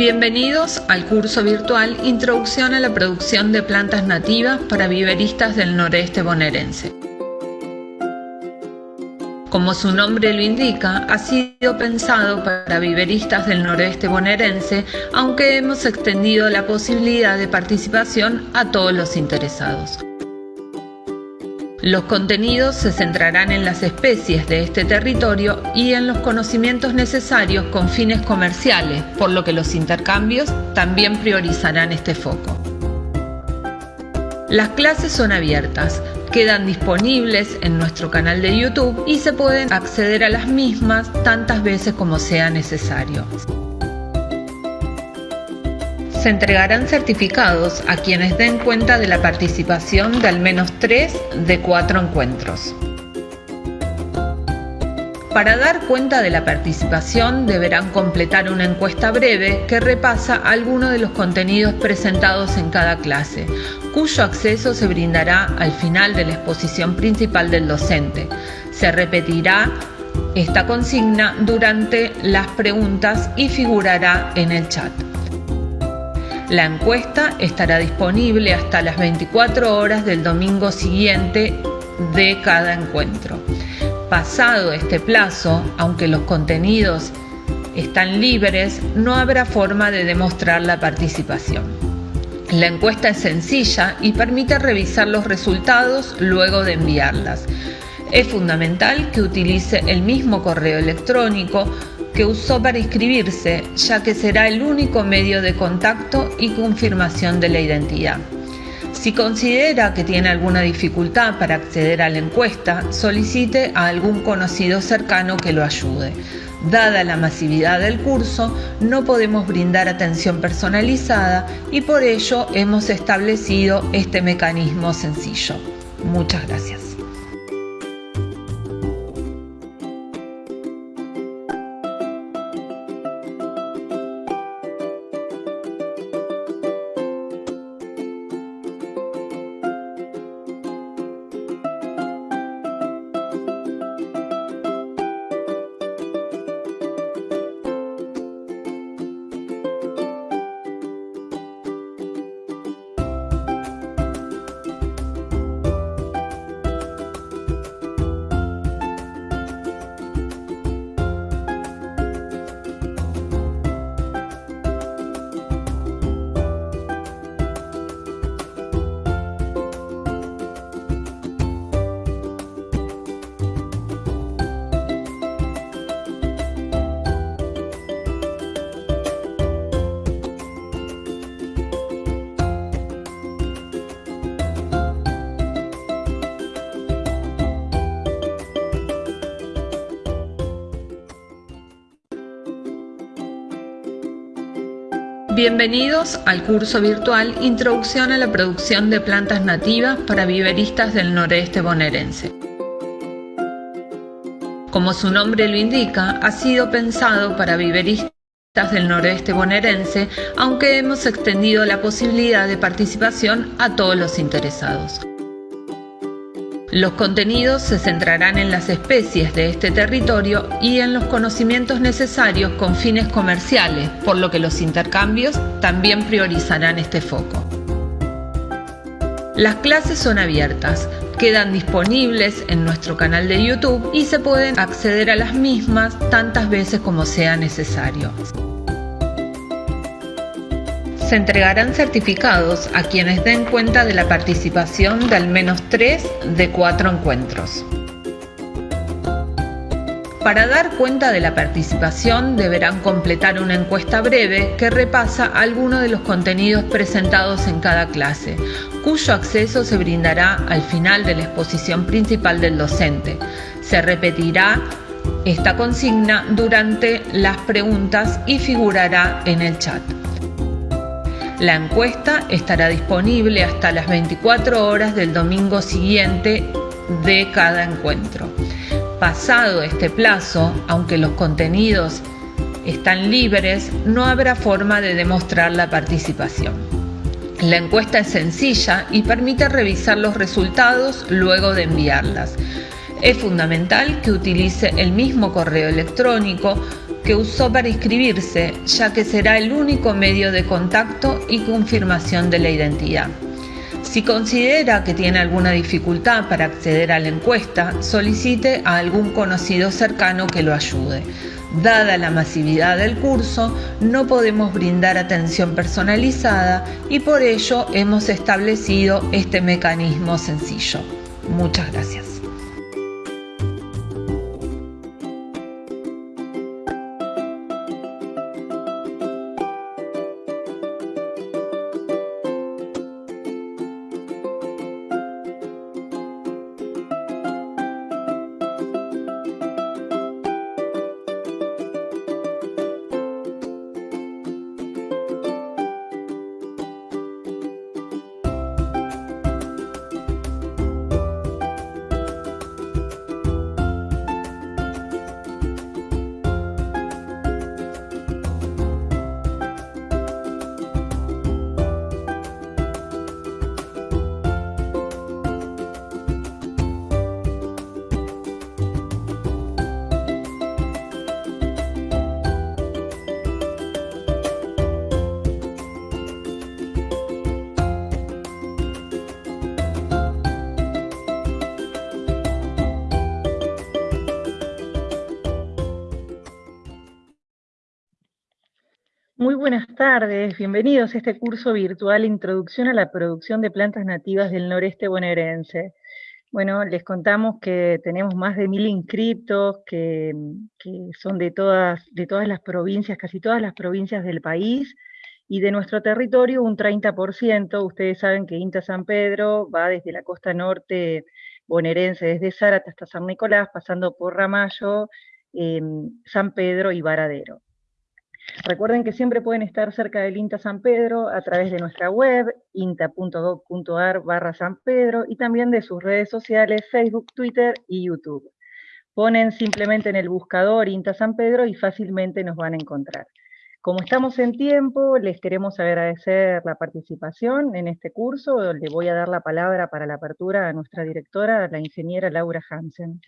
Bienvenidos al curso virtual Introducción a la producción de plantas nativas para viveristas del noreste bonaerense. Como su nombre lo indica, ha sido pensado para viveristas del noroeste bonaerense, aunque hemos extendido la posibilidad de participación a todos los interesados. Los contenidos se centrarán en las especies de este territorio y en los conocimientos necesarios con fines comerciales, por lo que los intercambios también priorizarán este foco. Las clases son abiertas, quedan disponibles en nuestro canal de YouTube y se pueden acceder a las mismas tantas veces como sea necesario. Se entregarán certificados a quienes den cuenta de la participación de al menos tres de cuatro encuentros. Para dar cuenta de la participación deberán completar una encuesta breve que repasa algunos de los contenidos presentados en cada clase, cuyo acceso se brindará al final de la exposición principal del docente. Se repetirá esta consigna durante las preguntas y figurará en el chat. La encuesta estará disponible hasta las 24 horas del domingo siguiente de cada encuentro. Pasado este plazo, aunque los contenidos están libres, no habrá forma de demostrar la participación. La encuesta es sencilla y permite revisar los resultados luego de enviarlas. Es fundamental que utilice el mismo correo electrónico que usó para inscribirse, ya que será el único medio de contacto y confirmación de la identidad. Si considera que tiene alguna dificultad para acceder a la encuesta, solicite a algún conocido cercano que lo ayude. Dada la masividad del curso, no podemos brindar atención personalizada y por ello hemos establecido este mecanismo sencillo. Muchas gracias. Bienvenidos al curso virtual Introducción a la producción de plantas nativas para viveristas del noreste bonaerense. Como su nombre lo indica, ha sido pensado para viveristas del noreste bonaerense, aunque hemos extendido la posibilidad de participación a todos los interesados. Los contenidos se centrarán en las especies de este territorio y en los conocimientos necesarios con fines comerciales, por lo que los intercambios también priorizarán este foco. Las clases son abiertas, quedan disponibles en nuestro canal de YouTube y se pueden acceder a las mismas tantas veces como sea necesario se entregarán certificados a quienes den cuenta de la participación de al menos tres de cuatro encuentros. Para dar cuenta de la participación deberán completar una encuesta breve que repasa algunos de los contenidos presentados en cada clase, cuyo acceso se brindará al final de la exposición principal del docente. Se repetirá esta consigna durante las preguntas y figurará en el chat. La encuesta estará disponible hasta las 24 horas del domingo siguiente de cada encuentro. Pasado este plazo, aunque los contenidos están libres, no habrá forma de demostrar la participación. La encuesta es sencilla y permite revisar los resultados luego de enviarlas. Es fundamental que utilice el mismo correo electrónico que usó para inscribirse, ya que será el único medio de contacto y confirmación de la identidad. Si considera que tiene alguna dificultad para acceder a la encuesta, solicite a algún conocido cercano que lo ayude. Dada la masividad del curso, no podemos brindar atención personalizada y por ello hemos establecido este mecanismo sencillo. Muchas gracias. Tardes, bienvenidos a este curso virtual Introducción a la producción de plantas nativas del noreste bonaerense. Bueno, les contamos que tenemos más de mil inscritos, que, son de todas, de todas las provincias, casi todas las provincias del país, y de nuestro territorio un 30%. Ustedes saben que INTA San Pedro va desde la costa norte bonaerense, desde Zárate hasta San Nicolás, pasando por Ramallo, em, San Pedro y Varadero. Recuerden que siempre pueden estar cerca del INTA San Pedro a través de nuestra web, inta.gov.ar barra San Pedro, y también de sus redes sociales, Facebook, Twitter y YouTube. Ponen simplemente en el buscador INTA San Pedro y fácilmente nos van a encontrar. Como estamos en tiempo, les queremos agradecer la participación en este curso. Le voy a dar la palabra para la apertura a nuestra directora, la ingeniera Laura Hansen.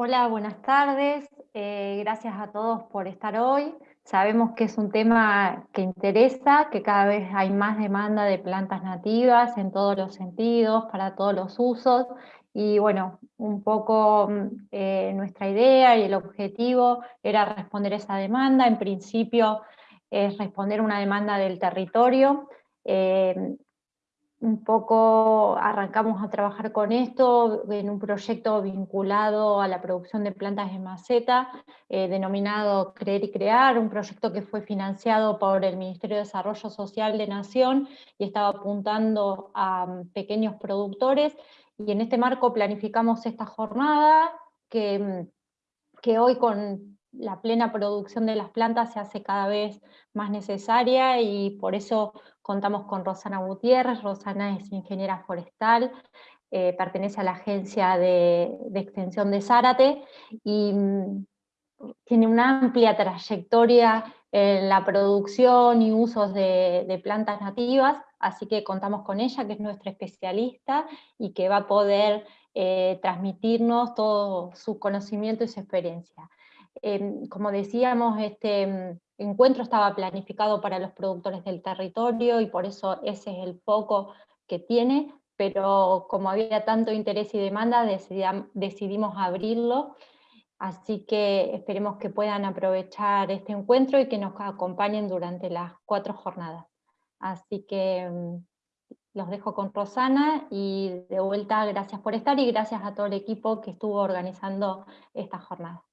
Hola, buenas tardes. Eh, gracias a todos por estar hoy. Sabemos que es un tema que interesa, que cada vez hay más demanda de plantas nativas en todos los sentidos, para todos los usos. Y bueno, un poco mm, eh, nuestra idea y el objetivo era responder esa demanda. En principio es responder una demanda del territorio. Eh, un poco arrancamos a trabajar con esto en un proyecto vinculado a la producción de plantas de maceta, eh, denominado Creer y Crear, un proyecto que fue financiado por el Ministerio de Desarrollo Social de Nación y estaba apuntando a mm, pequeños productores, y en este marco planificamos esta jornada que, mm, que hoy con la plena producción de las plantas se hace cada vez más necesaria y por eso contamos con Rosana Gutiérrez. Rosana es ingeniera forestal, eh, pertenece a la agencia de, extensión de Zárate y mm, tiene una amplia trayectoria en la producción y usos de, plantas nativas, así que contamos con ella, que es nuestra especialista y que va a poder eh, transmitirnos todo su conocimiento y su experiencia. Em, como decíamos, este mm, encuentro estaba planificado para los productores del territorio y por eso ese es el foco que tiene, pero como había tanto interés y demanda, decidimos abrirlo, así que esperemos que puedan aprovechar este encuentro y que nos acompañen durante las cuatro jornadas. Así que mm, los dejo con Rosana y de vuelta gracias por estar y gracias a todo el equipo que estuvo organizando esta jornada.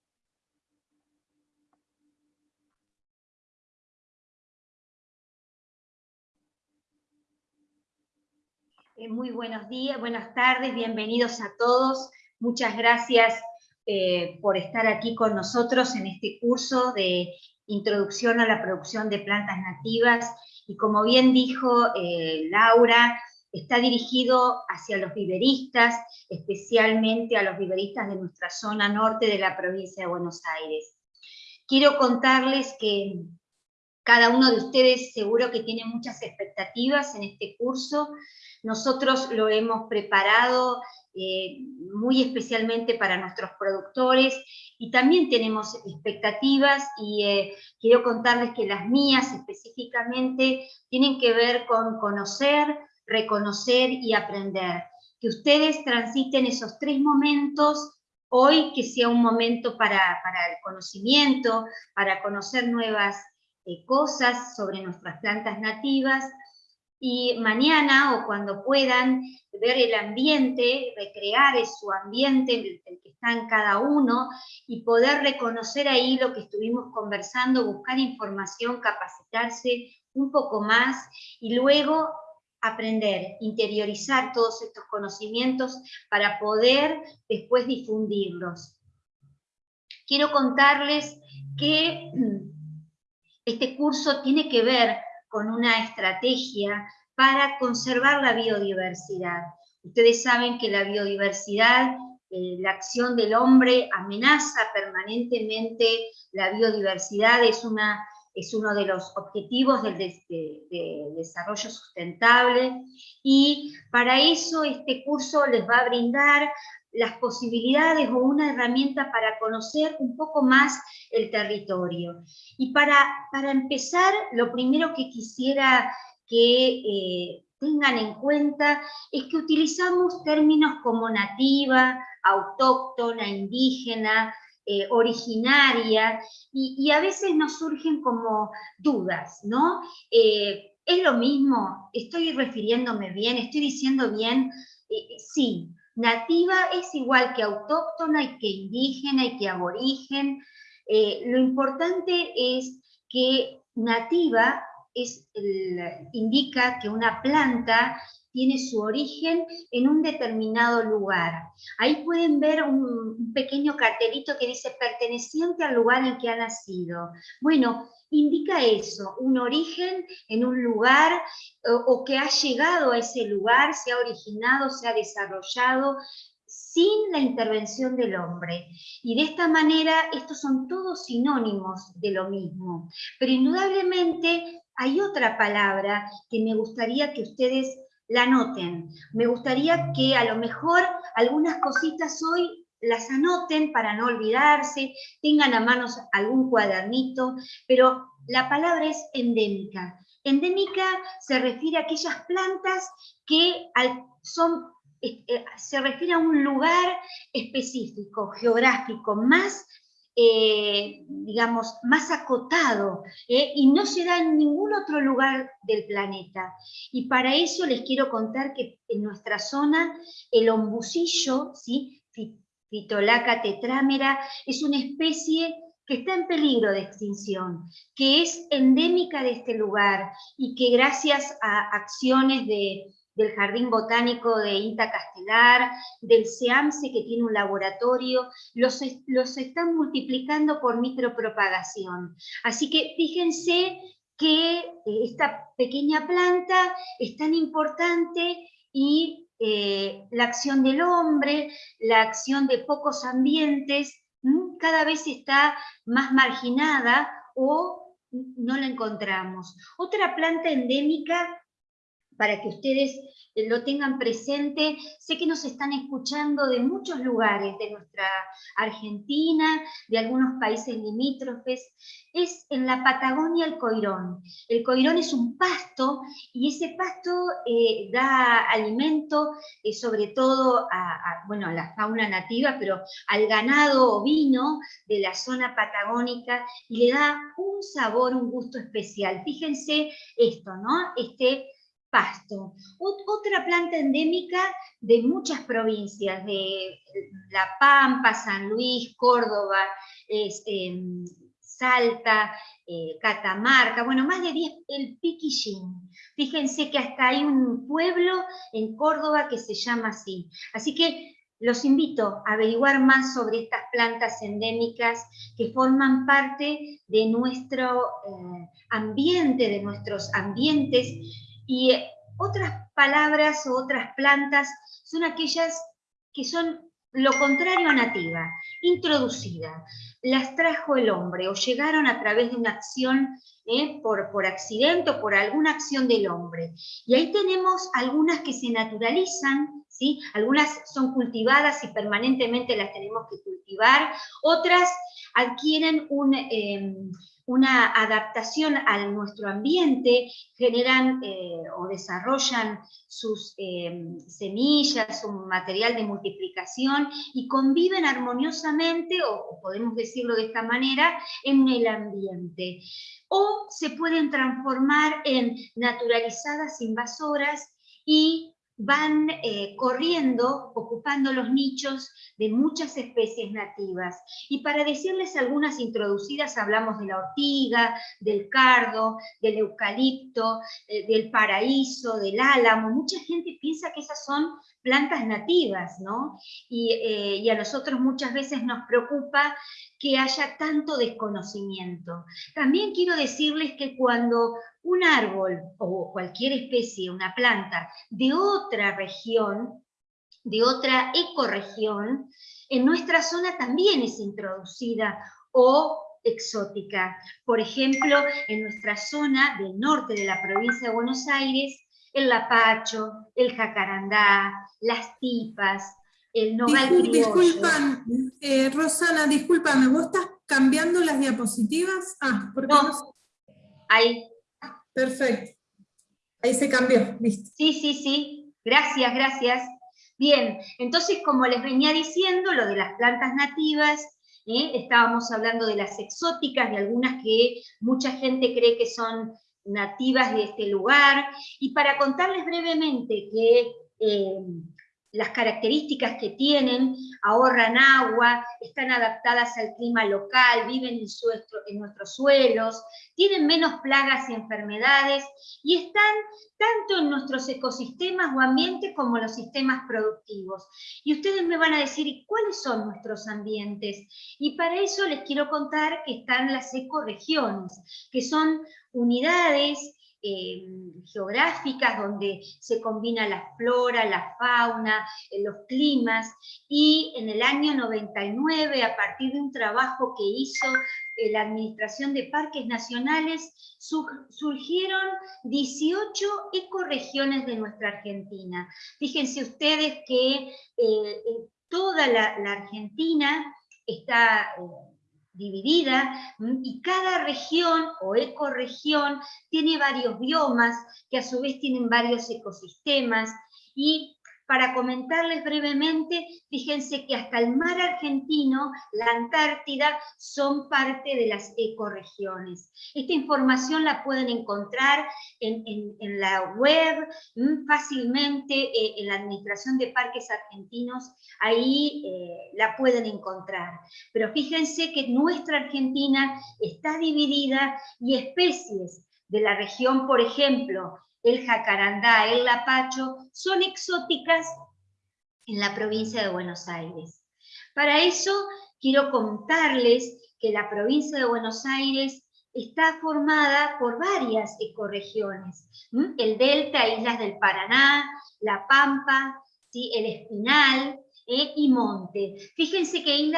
Eh, muy buenos días, buenas tardes, bienvenidos a todos. Muchas gracias eh, por estar aquí con nosotros en este curso de Introducción a la Producción de Plantas Nativas. Y como bien dijo eh, Laura, está dirigido hacia los viveristas, especialmente a los viveristas de nuestra zona norte de la provincia de Buenos Aires. Quiero contarles que cada uno de ustedes seguro que tiene muchas expectativas en este curso, Nosotros lo hemos preparado eh, muy especialmente para nuestros productores y también tenemos expectativas y eh, quiero contarles que las mías específicamente tienen que ver con conocer, reconocer y aprender. Que ustedes transiten esos tres momentos hoy, que sea un momento para, el conocimiento, para conocer nuevas eh, cosas sobre nuestras plantas nativas, y mañana o cuando puedan ver el ambiente, recrear su ambiente, el, que está en cada uno, y poder reconocer ahí lo que estuvimos conversando, buscar información, capacitarse un poco más, y luego aprender, interiorizar todos estos conocimientos para poder después difundirlos. Quiero contarles que este curso tiene que ver con una estrategia para conservar la biodiversidad. Ustedes saben que la biodiversidad, eh, la acción del hombre amenaza permanentemente la biodiversidad, es, una, es uno de los objetivos del desarrollo sustentable y para eso este curso les va a brindar las posibilidades o una herramienta para conocer un poco más el territorio. Y para, para empezar, lo primero que quisiera que eh, tengan en cuenta es que utilizamos términos como nativa, autóctona, indígena, eh, originaria, y, a veces nos surgen como dudas, ¿no? Eh, ¿Es lo mismo? ¿Estoy refiriéndome bien? ¿Estoy diciendo bien? sí, Nativa es igual que autóctona y que indígena y que aborigen. Eh, lo importante es que nativa es indica que una planta tiene su origen en un determinado lugar. Ahí pueden ver un, pequeño cartelito que dice perteneciente al lugar en que ha nacido. Bueno, indica eso, un origen en un lugar o, que ha llegado a ese lugar, se ha originado, se ha desarrollado sin la intervención del hombre. Y de esta manera, estos son todos sinónimos de lo mismo. Pero indudablemente hay otra palabra que me gustaría que ustedes la noten. Me gustaría que a lo mejor algunas cositas hoy las anoten para no olvidarse, tengan a manos algún cuadernito, pero la palabra es endémica. Endémica se refiere a aquellas plantas que son, eh, eh, se refiere a un lugar específico, geográfico, más eh, digamos, más acotado y no se da en ningún otro lugar del planeta. Y para eso les quiero contar que en nuestra zona el ombucillo, ¿sí? Pitolaca tetrámera, es una especie que está en peligro de extinción, que es endémica de este lugar y que gracias a acciones del Jardín Botánico de Inta Castelar, del SEAMSE que tiene un laboratorio, los, los están multiplicando por micropropagación. Así que fíjense que eh, esta pequeña planta es tan importante y eh, la acción del hombre, la acción de pocos ambientes, cada vez está más marginada o no la encontramos. Otra planta endémica, para que ustedes lo tengan presente. Sé que nos están escuchando de muchos lugares, de nuestra Argentina, de algunos países limítrofes. Es en la Patagonia el coirón. El coirón es un pasto y ese pasto eh, da alimento eh, sobre todo a, bueno, a la fauna nativa, pero al ganado ovino de la zona patagónica y le da un sabor, un gusto especial. Fíjense esto, ¿no? Este pasto. Otra planta endémica de muchas provincias, de La Pampa, San Luis, Córdoba, em, Salta, eh, Catamarca, bueno, más de 10, el piquillín. Fíjense que hasta hay un pueblo en Córdoba que se llama así. Así que los invito a averiguar más sobre estas plantas endémicas que forman parte de nuestro eh, ambiente, de nuestros ambientes y otras palabras o otras plantas son aquellas que son lo contrario a nativa, introducida, las trajo el hombre o llegaron a través de una acción ¿eh? por, por accidente o por alguna acción del hombre. Y ahí tenemos algunas que se naturalizan, ¿sí? algunas son cultivadas y permanentemente las tenemos que cultivar, otras adquieren un... Em, una adaptación a nuestro ambiente, generan eh, o desarrollan sus eh, semillas, su material de multiplicación y conviven armoniosamente, o podemos decirlo de esta manera, en el ambiente. O se pueden transformar en naturalizadas invasoras y van eh, corriendo, ocupando los nichos de muchas especies nativas. Y para decirles algunas introducidas, hablamos de la ortiga, del cardo, del eucalipto, eh, del paraíso, del álamo. Mucha gente piensa que esas son plantas nativas, ¿no? Eh, y, a nosotros muchas veces nos preocupa que haya tanto desconocimiento. También quiero decirles que cuando un árbol o cualquier especie, una planta de otra región, de otra ecorregión, en nuestra zona también es introducida o exótica. Por ejemplo, en nuestra zona del norte de la provincia de Buenos Aires, el lapacho, el jacarandá, las tipas, el nogal Discul Disculpan, eh, Rosana, discúlpame, ¿vos estás cambiando las diapositivas? Ah, porque no, no... ahí. Perfecto. Ahí se cambió, listo. Sí, sí, sí. Gracias, gracias. Bien, entonces como les venía diciendo, lo de las plantas nativas, ¿eh? estábamos hablando de las exóticas, de algunas que mucha gente cree que son nativas de este lugar, y para contarles brevemente que eh, las características que tienen, ahorran agua, están adaptadas al clima local, viven en, nuestros suelos, tienen menos plagas y enfermedades y están tanto en nuestros ecosistemas o ambientes como en los sistemas productivos. Y ustedes me van a decir, ¿cuáles son nuestros ambientes? Y para eso les quiero contar que están las ecoregiones, que son unidades eh, geográficas donde se combina la flora, la fauna, eh, los climas, y en el año 99, a partir de un trabajo que hizo eh, la Administración de Parques Nacionales, surgieron 18 ecoregiones de nuestra Argentina. Fíjense ustedes que toda la, la Argentina está dividida y cada región o ecorregión tiene varios biomas que a su vez tienen varios ecosistemas. Y para comentarles brevemente, fíjense que hasta el mar argentino, la Antártida, son parte de las ecoregiones. Esta información la pueden encontrar en, la web, mm, fácilmente eh, en la Administración de Parques Argentinos, ahí eh, la pueden encontrar. Pero fíjense que nuestra Argentina está dividida y especies de la región, por ejemplo, el jacarandá, el lapacho, son exóticas en la provincia de Buenos Aires. Para eso quiero contarles que la provincia de Buenos Aires está formada por varias ecorregiones. El Delta, Islas del Paraná, La Pampa, el Espinal eh, y Monte. Fíjense que y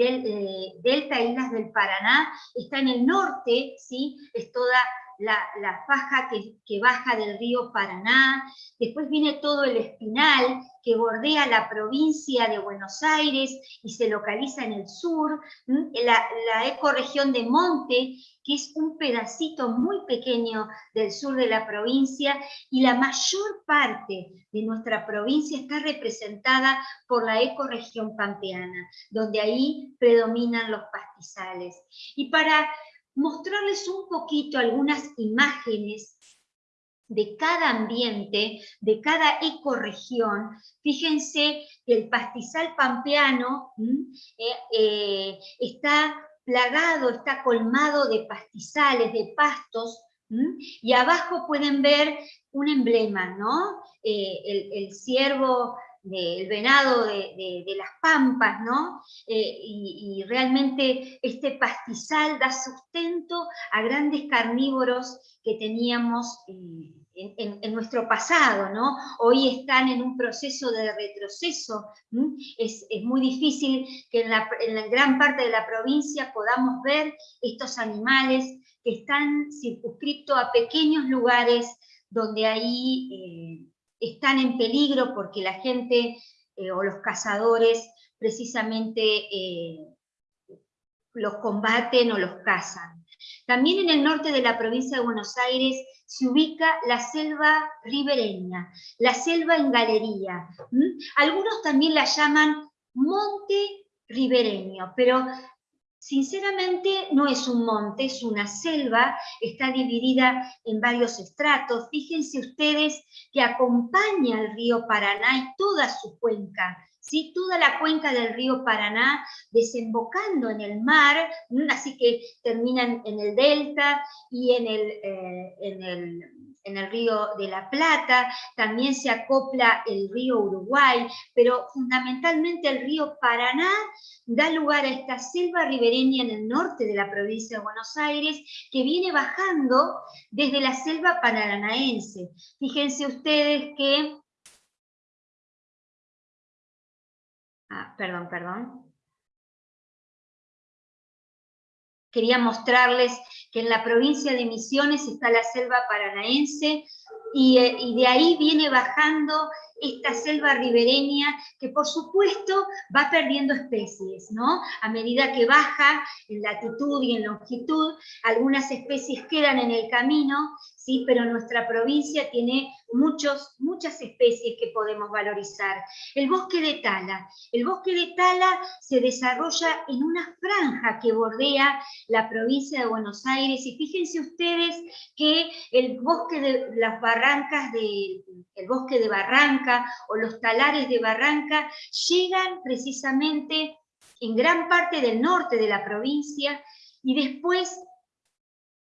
eh, Delta, Islas del Paraná, está en el norte, ¿sí? es toda la, faja que, baja del río Paraná, después viene todo el espinal que bordea la provincia de Buenos Aires y se localiza en el sur, la, la ecorregión de Monte, que es un pedacito muy pequeño del sur de la provincia, y la mayor parte de nuestra provincia está representada por la ecorregión pampeana, donde ahí predominan los pastizales. Y para mostrarles un poquito algunas imágenes de cada ambiente, de cada ecorregión. Fíjense que el pastizal pampeano eh, eh, está plagado, está colmado de pastizales, de pastos, y abajo pueden ver un emblema, ¿no? Eh, el, el, ciervo del venado de, las pampas, ¿no? Eh, y, realmente este pastizal da sustento a grandes carnívoros que teníamos en en, nuestro pasado, ¿no? Hoy están en un proceso de retroceso. Es, muy difícil que en la, gran parte de la provincia podamos ver estos animales que están circunscritos a pequeños lugares donde ahí eh, están en peligro porque la gente eh, o los cazadores precisamente eh, los combaten o los cazan. También en el norte de la provincia de Buenos Aires se ubica la selva ribereña, la selva en galería. Algunos también la llaman monte ribereño, pero sinceramente no es un monte, es una selva, está dividida en varios estratos. Fíjense ustedes que acompaña al río Paraná y toda su cuenca toda la cuenca del río Paraná desembocando en el mar, así que terminan en el delta y en el, eh, en el, en el río de la Plata, también se acopla el río Uruguay, pero fundamentalmente el río Paraná da lugar a esta selva ribereña en el norte de la provincia de Buenos Aires, que viene bajando desde la selva paranaense. Fíjense ustedes que Ah, perdón, perdón. Quería mostrarles que en la provincia de Misiones está la selva paranaense y, eh, y de ahí viene bajando esta selva ribereña que por supuesto va perdiendo especies, ¿no? A medida que baja en latitud y en longitud, algunas especies quedan en el camino, ¿sí? Pero nuestra provincia tiene muchos, muchas especies que podemos valorizar. El bosque de tala. El bosque de tala se desarrolla en una franja que bordea la provincia de Buenos Aires y fíjense ustedes que el bosque de las barrancas de, el bosque de O los talares de Barranca llegan precisamente en gran parte del norte de la provincia y después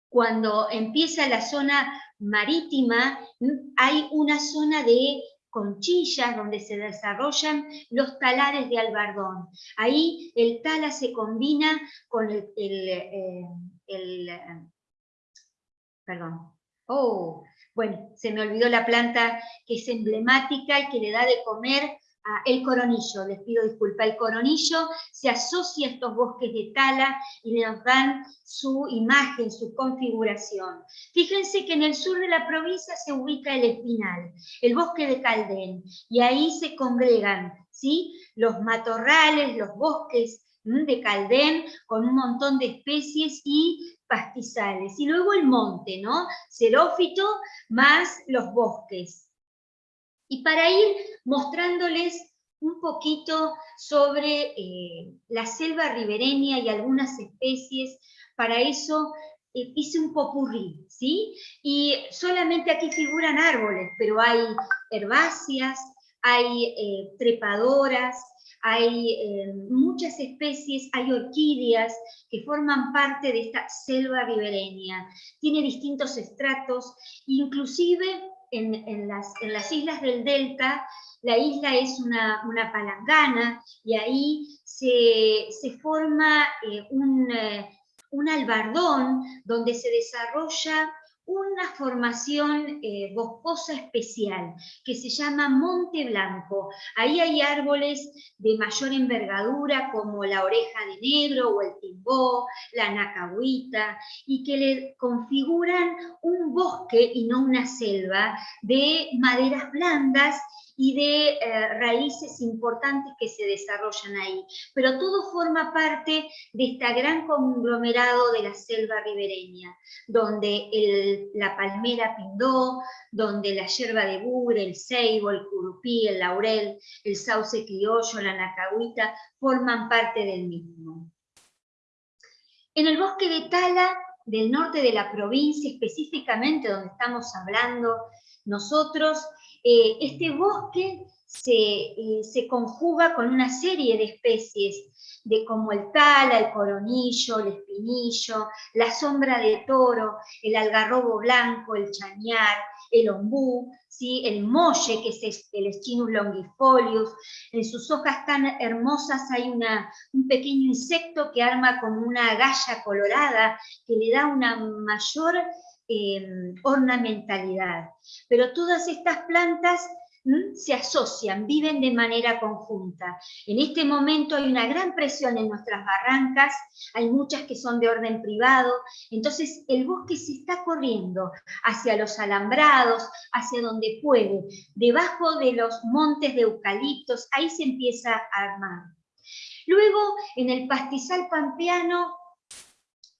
cuando empieza la zona marítima, hay una zona de conchillas donde se desarrollan los talares de albardón. Ahí el tala se combina con el, el, eh, perdón, oh, bueno, se me olvidó la planta que es emblemática y que le da de comer el coronillo, les pido disculpa, el coronillo se asocia a estos bosques de tala y le dan su imagen, su configuración. Fíjense que en el sur de la provincia se ubica el espinal, el bosque de Caldén, y ahí se congregan ¿sí? los matorrales, los bosques de Caldén con un montón de especies y pastizales. Y luego el monte, ¿no? Xerófito más los bosques. Y para ir mostrándoles un poquito sobre eh, la selva ribereña y algunas especies, para eso eh, hice un popurrí, ¿sí? Y solamente aquí figuran árboles, pero hay herbáceas, hay eh, trepadoras, hay muchas especies, hay orquídeas que forman parte de esta selva ribereña. Tiene distintos estratos, inclusive en, las, islas del Delta, la isla es una, palangana y ahí se, forma eh, un, eh, un albardón donde se desarrolla una formación eh, boscosa especial que se llama Monte Blanco. Ahí hay árboles de mayor envergadura como la oreja de negro o el timbó, la nacahuita, y que le configuran un bosque y no una selva de maderas blandas y de eh, raíces importantes que se desarrollan ahí. Pero todo forma parte de este gran conglomerado de la selva ribereña, donde la palmera pindó, donde la yerba de bure, el ceibo, el curupí, el laurel, el sauce criollo, la nacahuita, forman parte del mismo. En el bosque de Tala, del norte de la provincia, específicamente donde estamos hablando nosotros, eh, este bosque eh, se, conjuga con una serie de especies, de como el tala, el coronillo, el espinillo, la sombra de toro, el algarrobo blanco, el chañar, el ombú, ¿sí? el molle, que es el Eschinus longifolius. En sus hojas tan hermosas hay una, un pequeño insecto que arma como una galla colorada, que le da una mayor em, ornamentalidad. Pero todas estas plantas se asocian, viven de manera conjunta. En este momento hay una gran presión en nuestras barrancas, hay muchas que son de orden privado, entonces el bosque se está corriendo hacia los alambrados, hacia donde puede, debajo de los montes de eucaliptos, ahí se empieza a armar. Luego, en el pastizal pampeano,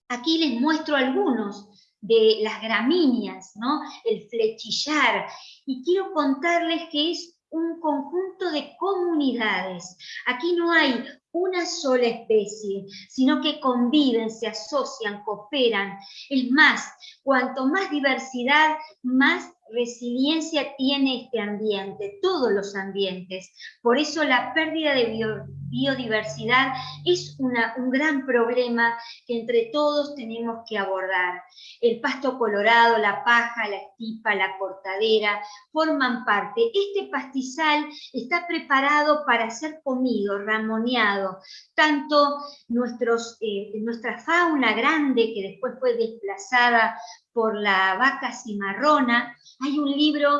aquí les muestro algunos de las gramíneas, ¿no? el flechillar, y quiero contarles que es un conjunto de comunidades. Aquí no hay una sola especie, sino que conviven, se asocian, cooperan. Es más, cuanto más diversidad, más resiliencia tiene este ambiente, todos los ambientes. Por eso la pérdida de biodiversidad es un gran problema que entre todos tenemos que abordar. El pasto colorado, la paja, la estipa, la cortadera, forman parte. Este pastizal está preparado para ser comido, ramoneado. Tanto nuestros, eh, nuestra fauna grande, que después fue desplazada por la vaca cimarrona. Hay un libro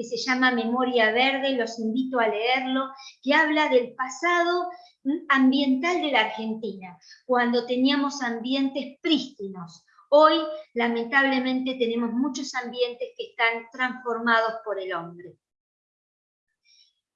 que se llama Memoria Verde, los invito a leerlo, que habla del pasado ambiental de la Argentina, cuando teníamos ambientes prístinos. Hoy, lamentablemente, tenemos muchos ambientes que están transformados por el hombre.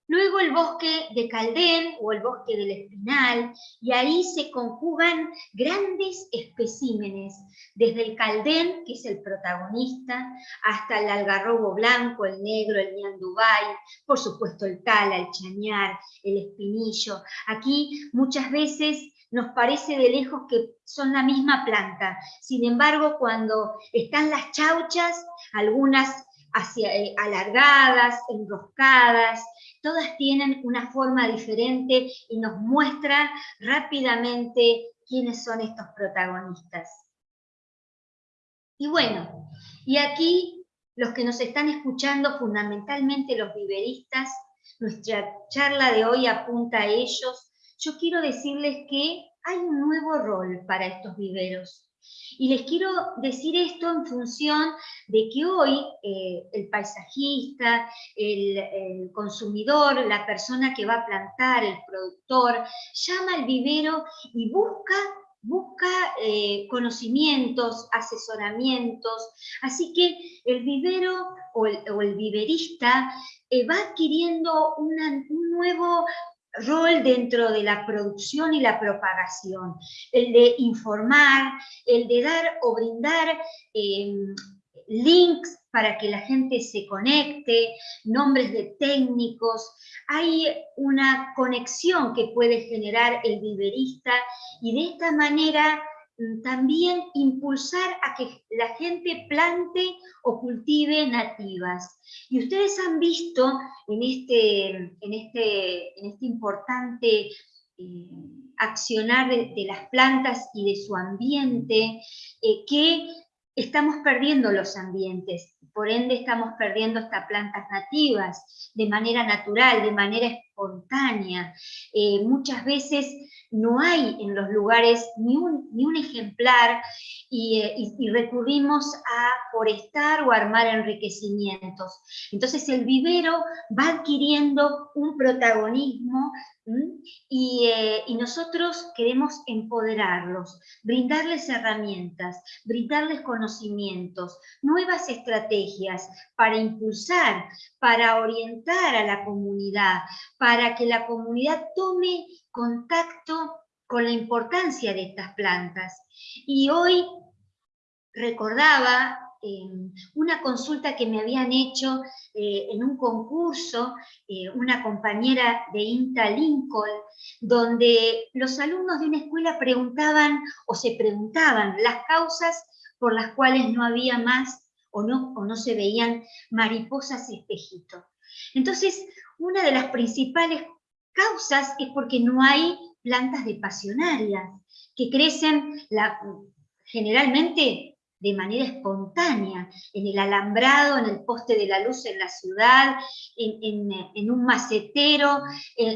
Luego el bosque de Caldén o el bosque del Espinal, y ahí se conjugan grandes especímenes, desde el Caldén, que es el protagonista, hasta el algarrobo blanco, el negro, el ñandubay, por supuesto el cala, el chañar, el espinillo. Aquí muchas veces nos parece de lejos que son la misma planta. Sin embargo, cuando están las chauchas, algunas hacia, eh, alargadas, enroscadas, todas tienen una forma diferente y nos muestran rápidamente quiénes son estos protagonistas. Y bueno, y aquí los que nos están escuchando, fundamentalmente los viveristas, nuestra charla de hoy apunta a ellos, yo quiero decirles que hay un nuevo rol para estos viveros. Y les quiero decir esto en función de que hoy eh, el paisajista, el, consumidor, la persona que va a plantar, el productor, llama al vivero y busca busca eh, conocimientos, asesoramientos, así que el vivero o el, viverista eh, va adquiriendo un nuevo rol dentro de la producción y la propagación, el de informar, el de dar o brindar em, links para que la gente se conecte, nombres de técnicos, hay una conexión que puede generar el viverista y de esta manera también impulsar a que la gente plante o cultive nativas. Y ustedes han visto en este, en este, en este importante eh, accionar de, las plantas y de su ambiente, eh, que estamos perdiendo los ambientes, por ende estamos perdiendo estas plantas nativas de manera natural, de manera espontánea. Eh, muchas veces no hay en los lugares ni un, ni un ejemplar eh, y, recurrimos a forestar o armar enriquecimientos. Entonces el vivero va adquiriendo un protagonismo eh, y, nosotros queremos empoderarlos, brindarles herramientas, brindarles conocimientos, nuevas estrategias para impulsar, para orientar a la comunidad, para que la comunidad tome contacto con la importancia de estas plantas. Y hoy recordaba una consulta que me habían hecho eh, en un concurso, eh, una compañera de INTA Lincoln, donde los alumnos de una escuela preguntaban o se preguntaban las causas por las cuales no había más o no, o no se veían mariposas espejito. Entonces, una de las principales causas es porque no hay plantas de pasionarias, que crecen generalmente de manera espontánea, en el alambrado, en el poste de la luz en la ciudad, en, un macetero,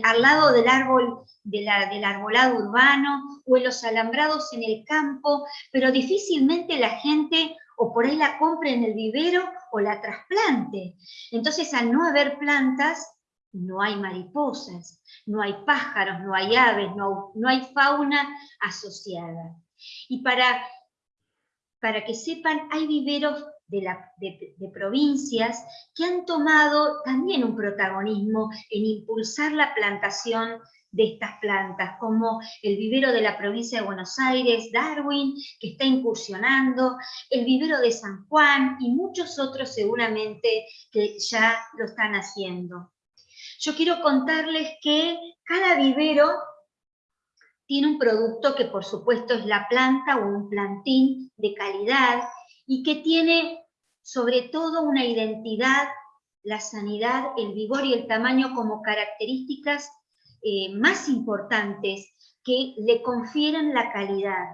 al lado del árbol, del arbolado urbano, o en los alambrados en el campo, pero difícilmente la gente o por ahí la compre en el vivero o la trasplante. Entonces, al no haber plantas, no hay mariposas, no hay pájaros, no hay aves, no, no hay fauna asociada. Y para, para que sepan, hay viveros de, provincias que han tomado también un protagonismo en impulsar la plantación de estas plantas, como el vivero de la provincia de Buenos Aires, Darwin, que está incursionando, el vivero de San Juan y muchos otros seguramente que ya lo están haciendo. Yo quiero contarles que cada vivero tiene un producto que por supuesto es la planta o un plantín de calidad y que tiene sobre todo una identidad, la sanidad, el vigor y el tamaño como características eh, más importantes que le confieren la calidad,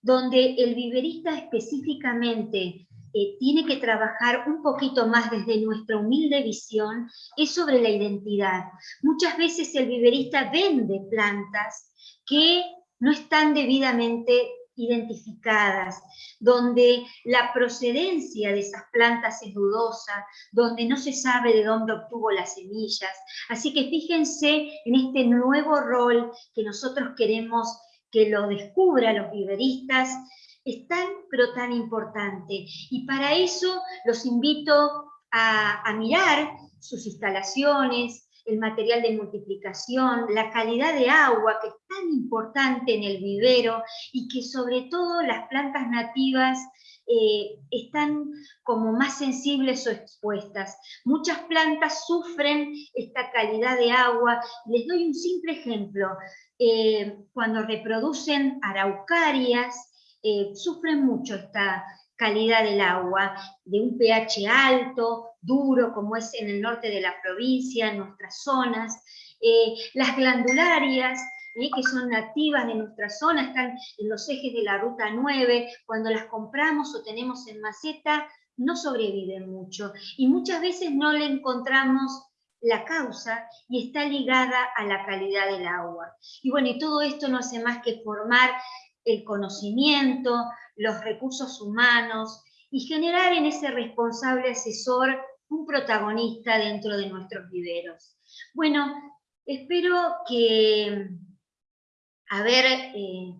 donde el viverista específicamente eh, tiene que trabajar un poquito más desde nuestra humilde visión, es sobre la identidad. Muchas veces el viverista vende plantas que no están debidamente identificadas, donde la procedencia de esas plantas es dudosa, donde no se sabe de dónde obtuvo las semillas. Así que fíjense en este nuevo rol que nosotros queremos que lo descubra los viveristas, es tan pero tan importante. Y para eso los invito a, a mirar sus instalaciones, el material de multiplicación, la calidad de agua, que es tan importante en el vivero, y que sobre todo las plantas nativas eh, están como más sensibles o expuestas. Muchas plantas sufren esta calidad de agua. Les doy un simple ejemplo. Eh, cuando reproducen araucarias, eh, sufren mucho esta calidad del agua, de un pH alto, duro, como es en el norte de la provincia, en nuestras zonas. Eh, las glandularias, eh, que son nativas de nuestra zona, están en los ejes de la ruta 9, cuando las compramos o tenemos en maceta, no sobreviven mucho. Y muchas veces no le encontramos la causa y está ligada a la calidad del agua. Y bueno, y todo esto no hace más que formar el conocimiento, los recursos humanos y generar en ese responsable asesor un protagonista dentro de nuestros viveros. Bueno, espero que haber eh,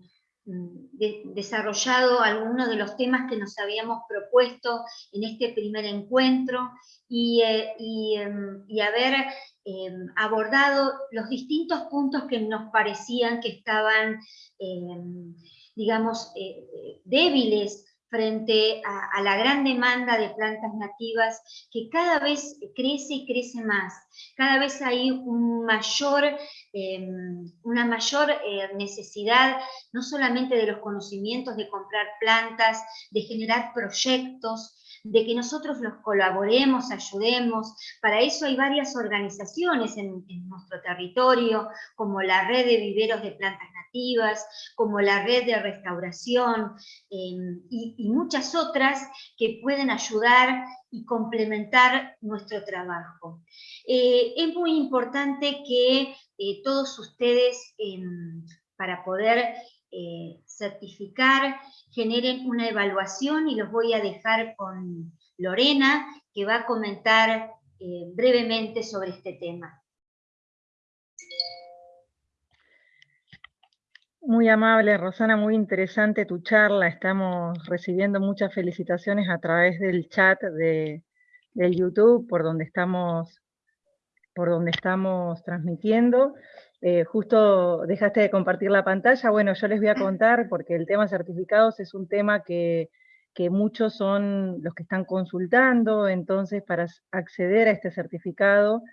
desarrollado algunos de los temas que nos habíamos propuesto en este primer encuentro y, eh, em, haber em, abordado los distintos puntos que nos parecían que estaban, em, digamos, eh, débiles frente a, la gran demanda de plantas nativas que cada vez crece y crece más. Cada vez hay em, una mayor eh, necesidad, no solamente de los conocimientos de comprar plantas, de generar proyectos, de que nosotros los colaboremos, ayudemos. Para eso hay varias organizaciones en, nuestro territorio, como la red de viveros de plantas nativas, como la red de restauración em, y, muchas otras que pueden ayudar y complementar nuestro trabajo. Eh, es muy importante que eh, todos ustedes, em, para poder eh, certificar, generen una evaluación y los voy a dejar con Lorena, que va a comentar brevemente sobre este tema. Muy amable, Rosana, muy interesante tu charla. Estamos recibiendo muchas felicitaciones a través del chat de, del YouTube, por donde estamos, por donde estamos transmitiendo. Eh, justo dejaste de compartir la pantalla, bueno, yo les voy a contar, porque el tema certificados es un tema que, muchos son los que están consultando, entonces para acceder a este certificado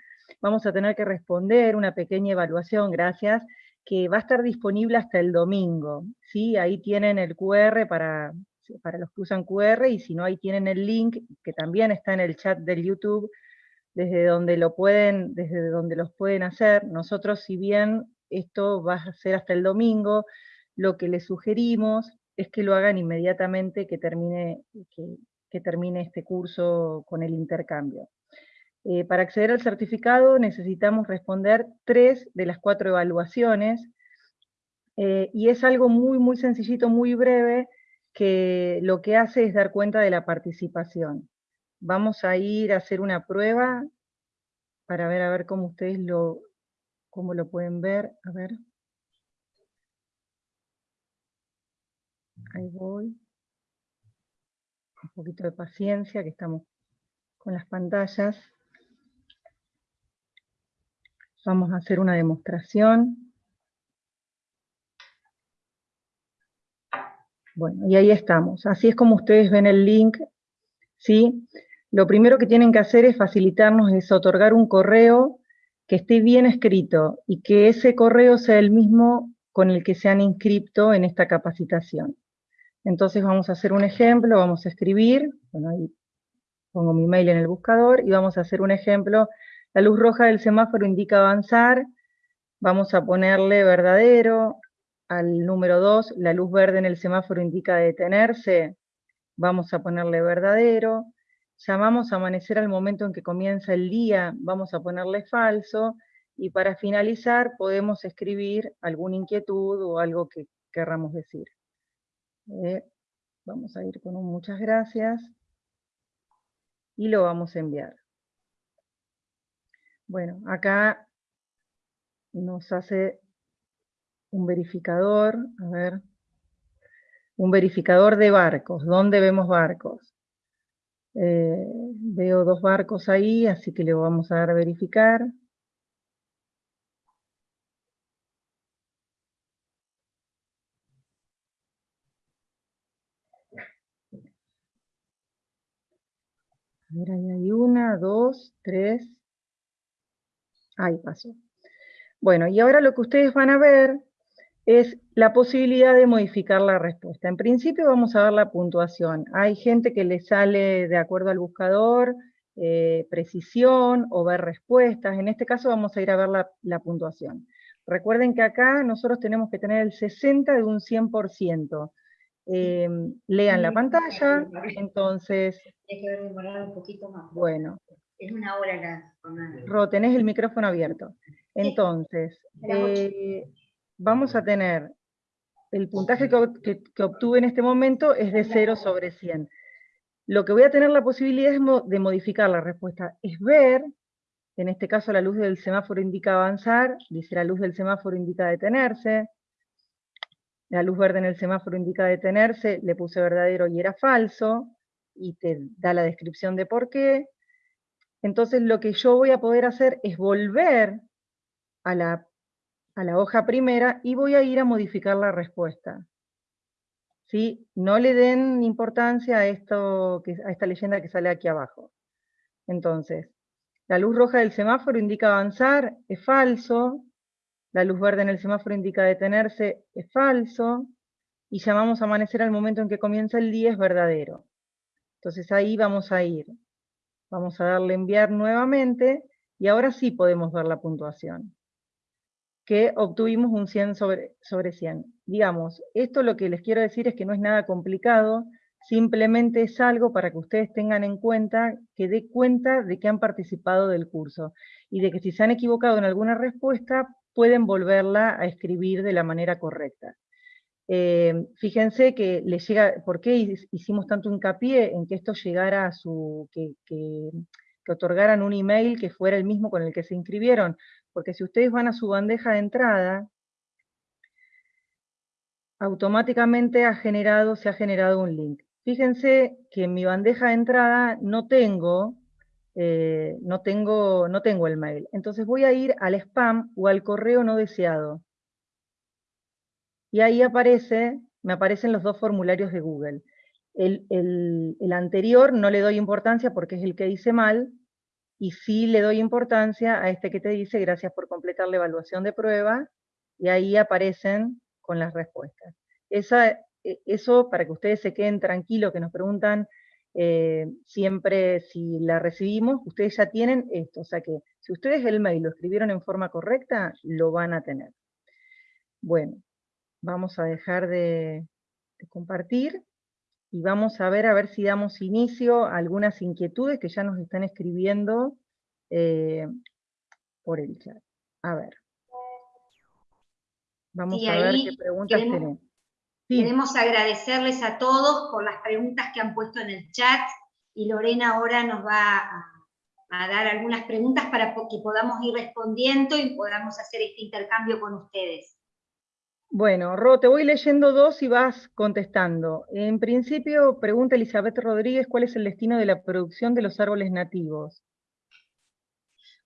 vamos a tener que responder una pequeña evaluación, gracias, que va a estar disponible hasta el domingo, ¿sí? Ahí tienen el QR para, para los que usan QR, y si no, ahí tienen el link, que también está en el chat del YouTube, desde donde lo pueden, desde donde los pueden hacer. Nosotros, si bien esto va a ser hasta el domingo, lo que les sugerimos es que lo hagan inmediatamente que termine, que, termine este curso con el intercambio. Eh, para acceder al certificado necesitamos responder tres de las cuatro evaluaciones, eh, y es algo muy, muy sencillito, muy breve, que lo que hace es dar cuenta de la participación. Vamos a ir a hacer una prueba para ver a ver cómo ustedes lo, cómo lo pueden ver. A ver. Ahí voy. Un poquito de paciencia, que estamos con las pantallas. Vamos a hacer una demostración. Bueno, y ahí estamos. Así es como ustedes ven el link, ¿sí? Lo primero que tienen que hacer es facilitarnos, es otorgar un correo que esté bien escrito y que ese correo sea el mismo con el que se han inscrito en esta capacitación. Entonces vamos a hacer un ejemplo, vamos a escribir, bueno, ahí pongo mi mail en el buscador y vamos a hacer un ejemplo. La luz roja del semáforo indica avanzar, vamos a ponerle verdadero, al número 2, la luz verde en el semáforo indica detenerse, vamos a ponerle verdadero, llamamos a amanecer al momento en que comienza el día, vamos a ponerle falso, y para finalizar podemos escribir alguna inquietud o algo que querramos decir. Eh, vamos a ir con un muchas gracias, y lo vamos a enviar. Bueno, acá nos hace un verificador, a ver, un verificador de barcos. ¿Dónde vemos barcos? Eh, veo dos barcos ahí, así que le vamos a dar a verificar. A ver, ahí hay una, dos, tres. Ahí pasó. Bueno, y ahora lo que ustedes van a ver es la posibilidad de modificar la respuesta. En principio vamos a ver la puntuación. Hay gente que le sale de acuerdo al buscador, eh, precisión o ver respuestas. En este caso vamos a ir a ver la, puntuación. Recuerden que acá nosotros tenemos que tener el 60 de un 100%. Em, lean la pantalla, entonces... Hay que demorar un poquito más. Bueno. Es una hora la Ro, tenés el micrófono abierto. Entonces, vamos a tener el puntaje que, obtuve en este momento es de 0 sobre 100. Lo que voy a tener la posibilidad de modificar la respuesta es ver, en este caso la luz del semáforo indica avanzar, dice la luz del semáforo indica detenerse, la luz verde en el semáforo indica detenerse, le puse verdadero y era falso, y te da la descripción de por qué. Entonces lo que yo voy a poder hacer es volver a la a la hoja primera y voy a ir a modificar la respuesta. ¿Sí? No le den importancia a, esto, a esta leyenda que sale aquí abajo. Entonces, la luz roja del semáforo indica avanzar, es falso. La luz verde en el semáforo indica detenerse, es falso. Y llamamos a amanecer al momento en que comienza el día, es verdadero. Entonces ahí vamos a ir. Vamos a darle enviar nuevamente, y ahora sí podemos ver la puntuación que obtuvimos un 100 sobre, sobre 100. Digamos, esto lo que les quiero decir es que no es nada complicado, simplemente es algo para que ustedes tengan en cuenta, que dé cuenta de que han participado del curso, y de que si se han equivocado en alguna respuesta, pueden volverla a escribir de la manera correcta. Eh, fíjense que les llega, ¿por qué hicimos tanto hincapié en que esto llegara a su, que otorgaran un email que fuera el mismo con el que se inscribieron? porque si ustedes van a su bandeja de entrada, automáticamente ha generado, se ha generado un link. Fíjense que en mi bandeja de entrada no tengo, eh, no tengo, no tengo el mail. Entonces voy a ir al spam o al correo no deseado. Y ahí aparece, me aparecen los dos formularios de Google. El, anterior no le doy importancia porque es el que dice mal, y sí le doy importancia a este que te dice gracias por completar la evaluación de prueba, y ahí aparecen con las respuestas. Esa, e, eso para que ustedes se queden tranquilos, que nos preguntan eh, siempre si la recibimos, ustedes ya tienen esto, o sea que si ustedes el mail lo escribieron en forma correcta, lo van a tener. Bueno, vamos a dejar de compartir y vamos a ver a ver si damos inicio a algunas inquietudes que ya nos están escribiendo eh, por el chat. A ver. Vamos a ver qué preguntas tenemos. Queremos agradecerles a todos por las preguntas que han puesto en el chat, y Lorena ahora nos va a, a dar algunas preguntas para que podamos ir respondiendo y podamos hacer este intercambio con ustedes. Bueno, Ro, te voy leyendo dos y vas contestando. En principio, pregunta Elizabeth Rodríguez, ¿cuál es el destino de la producción de los árboles nativos?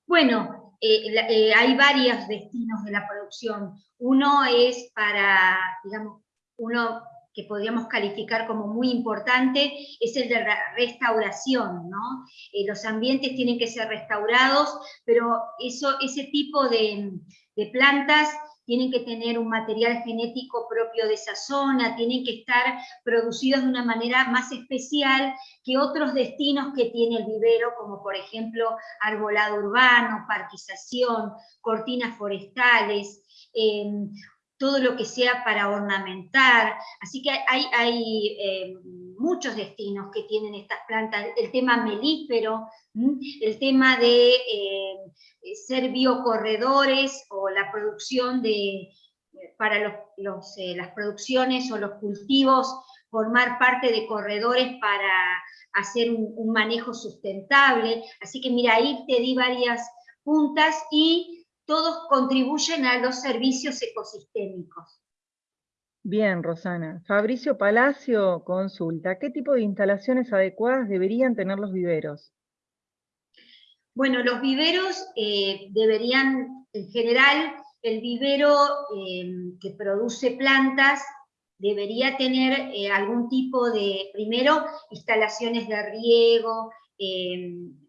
Bueno, eh, eh, hay varios destinos de la producción. Uno es para, digamos, uno que podríamos calificar como muy importante, es el de restauración, ¿no? Eh, los ambientes tienen que ser restaurados, pero eso, ese tipo de plantas tienen que tener un material genético propio de esa zona, tienen que estar producidos de una manera más especial que otros destinos que tiene el vivero, como por ejemplo arbolado urbano, parquización, cortinas forestales, em, todo lo que sea para ornamentar. Así que hay, hay em, muchos destinos que tienen estas plantas. El tema melífero, el tema de em, ser biocorredores o la producción de, para los, eh, las producciones o los cultivos, formar parte de corredores para hacer un, manejo sustentable. Así que mira, ahí te di varias puntas y todos contribuyen a los servicios ecosistémicos. Bien, Rosana. Fabricio Palacio consulta, ¿qué tipo de instalaciones adecuadas deberían tener los viveros? Bueno, los viveros eh, deberían, en general, el vivero eh, que produce plantas debería tener eh, algún tipo de, primero, instalaciones de riego,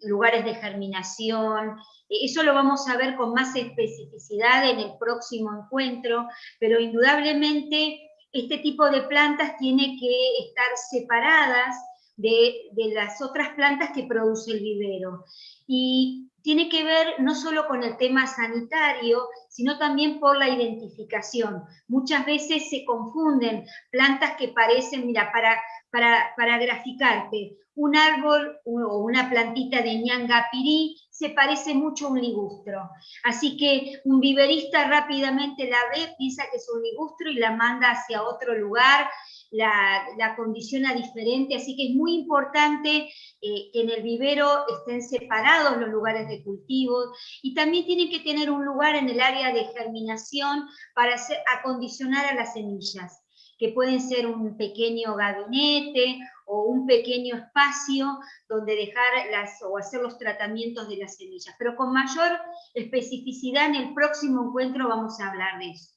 lugares de germinación, eso lo vamos a ver con más especificidad en el próximo encuentro, pero indudablemente este tipo de plantas tiene que estar separadas de, de, las otras plantas que produce el vivero y tiene que ver no solo con el tema sanitario, sino también por la identificación. Muchas veces se confunden plantas que parecen, mira, para, para, para graficarte, un árbol o una plantita de ñangapirí se parece mucho a un ligustro. Así que un viverista rápidamente la ve, piensa que es un ligustro y la manda hacia otro lugar la, condiciona diferente, así que es muy importante eh, que en el vivero estén separados los lugares de cultivo y también tienen que tener un lugar en el área de germinación para acondicionar a las semillas que pueden ser un pequeño gabinete o un pequeño espacio donde dejar las, o hacer los tratamientos de las semillas. Pero con mayor especificidad en el próximo encuentro vamos a hablar de eso.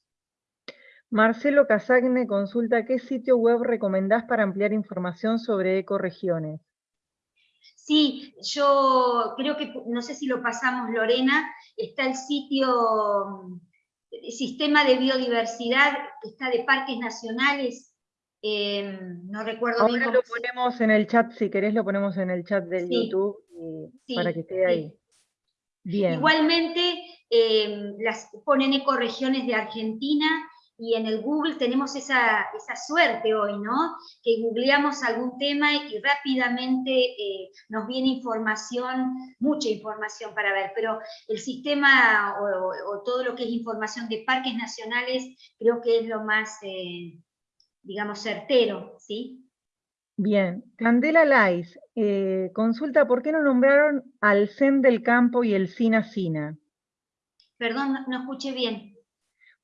Marcelo Casagne consulta qué sitio web recomendás para ampliar información sobre ecoregiones. Sí, yo creo que, no sé si lo pasamos Lorena, está el sitio Sistema de Biodiversidad, que está de Parques Nacionales, em, no recuerdo Ahora bien lo ponemos en el chat, si querés lo ponemos en el chat del YouTube para que esté ahí. Bien. Igualmente, em, las ponen ecoregiones de Argentina, y en el Google tenemos esa, suerte hoy, ¿no? Que googleamos algún tema y rápidamente eh, nos viene información, mucha información para ver, pero el sistema o, todo lo que es información de parques nacionales creo que es lo más, eh, digamos, certero, ¿sí? Bien, Candela Lais, eh, consulta por qué no nombraron al CEN del campo y el SINA SINA. Perdón, no escuché bien.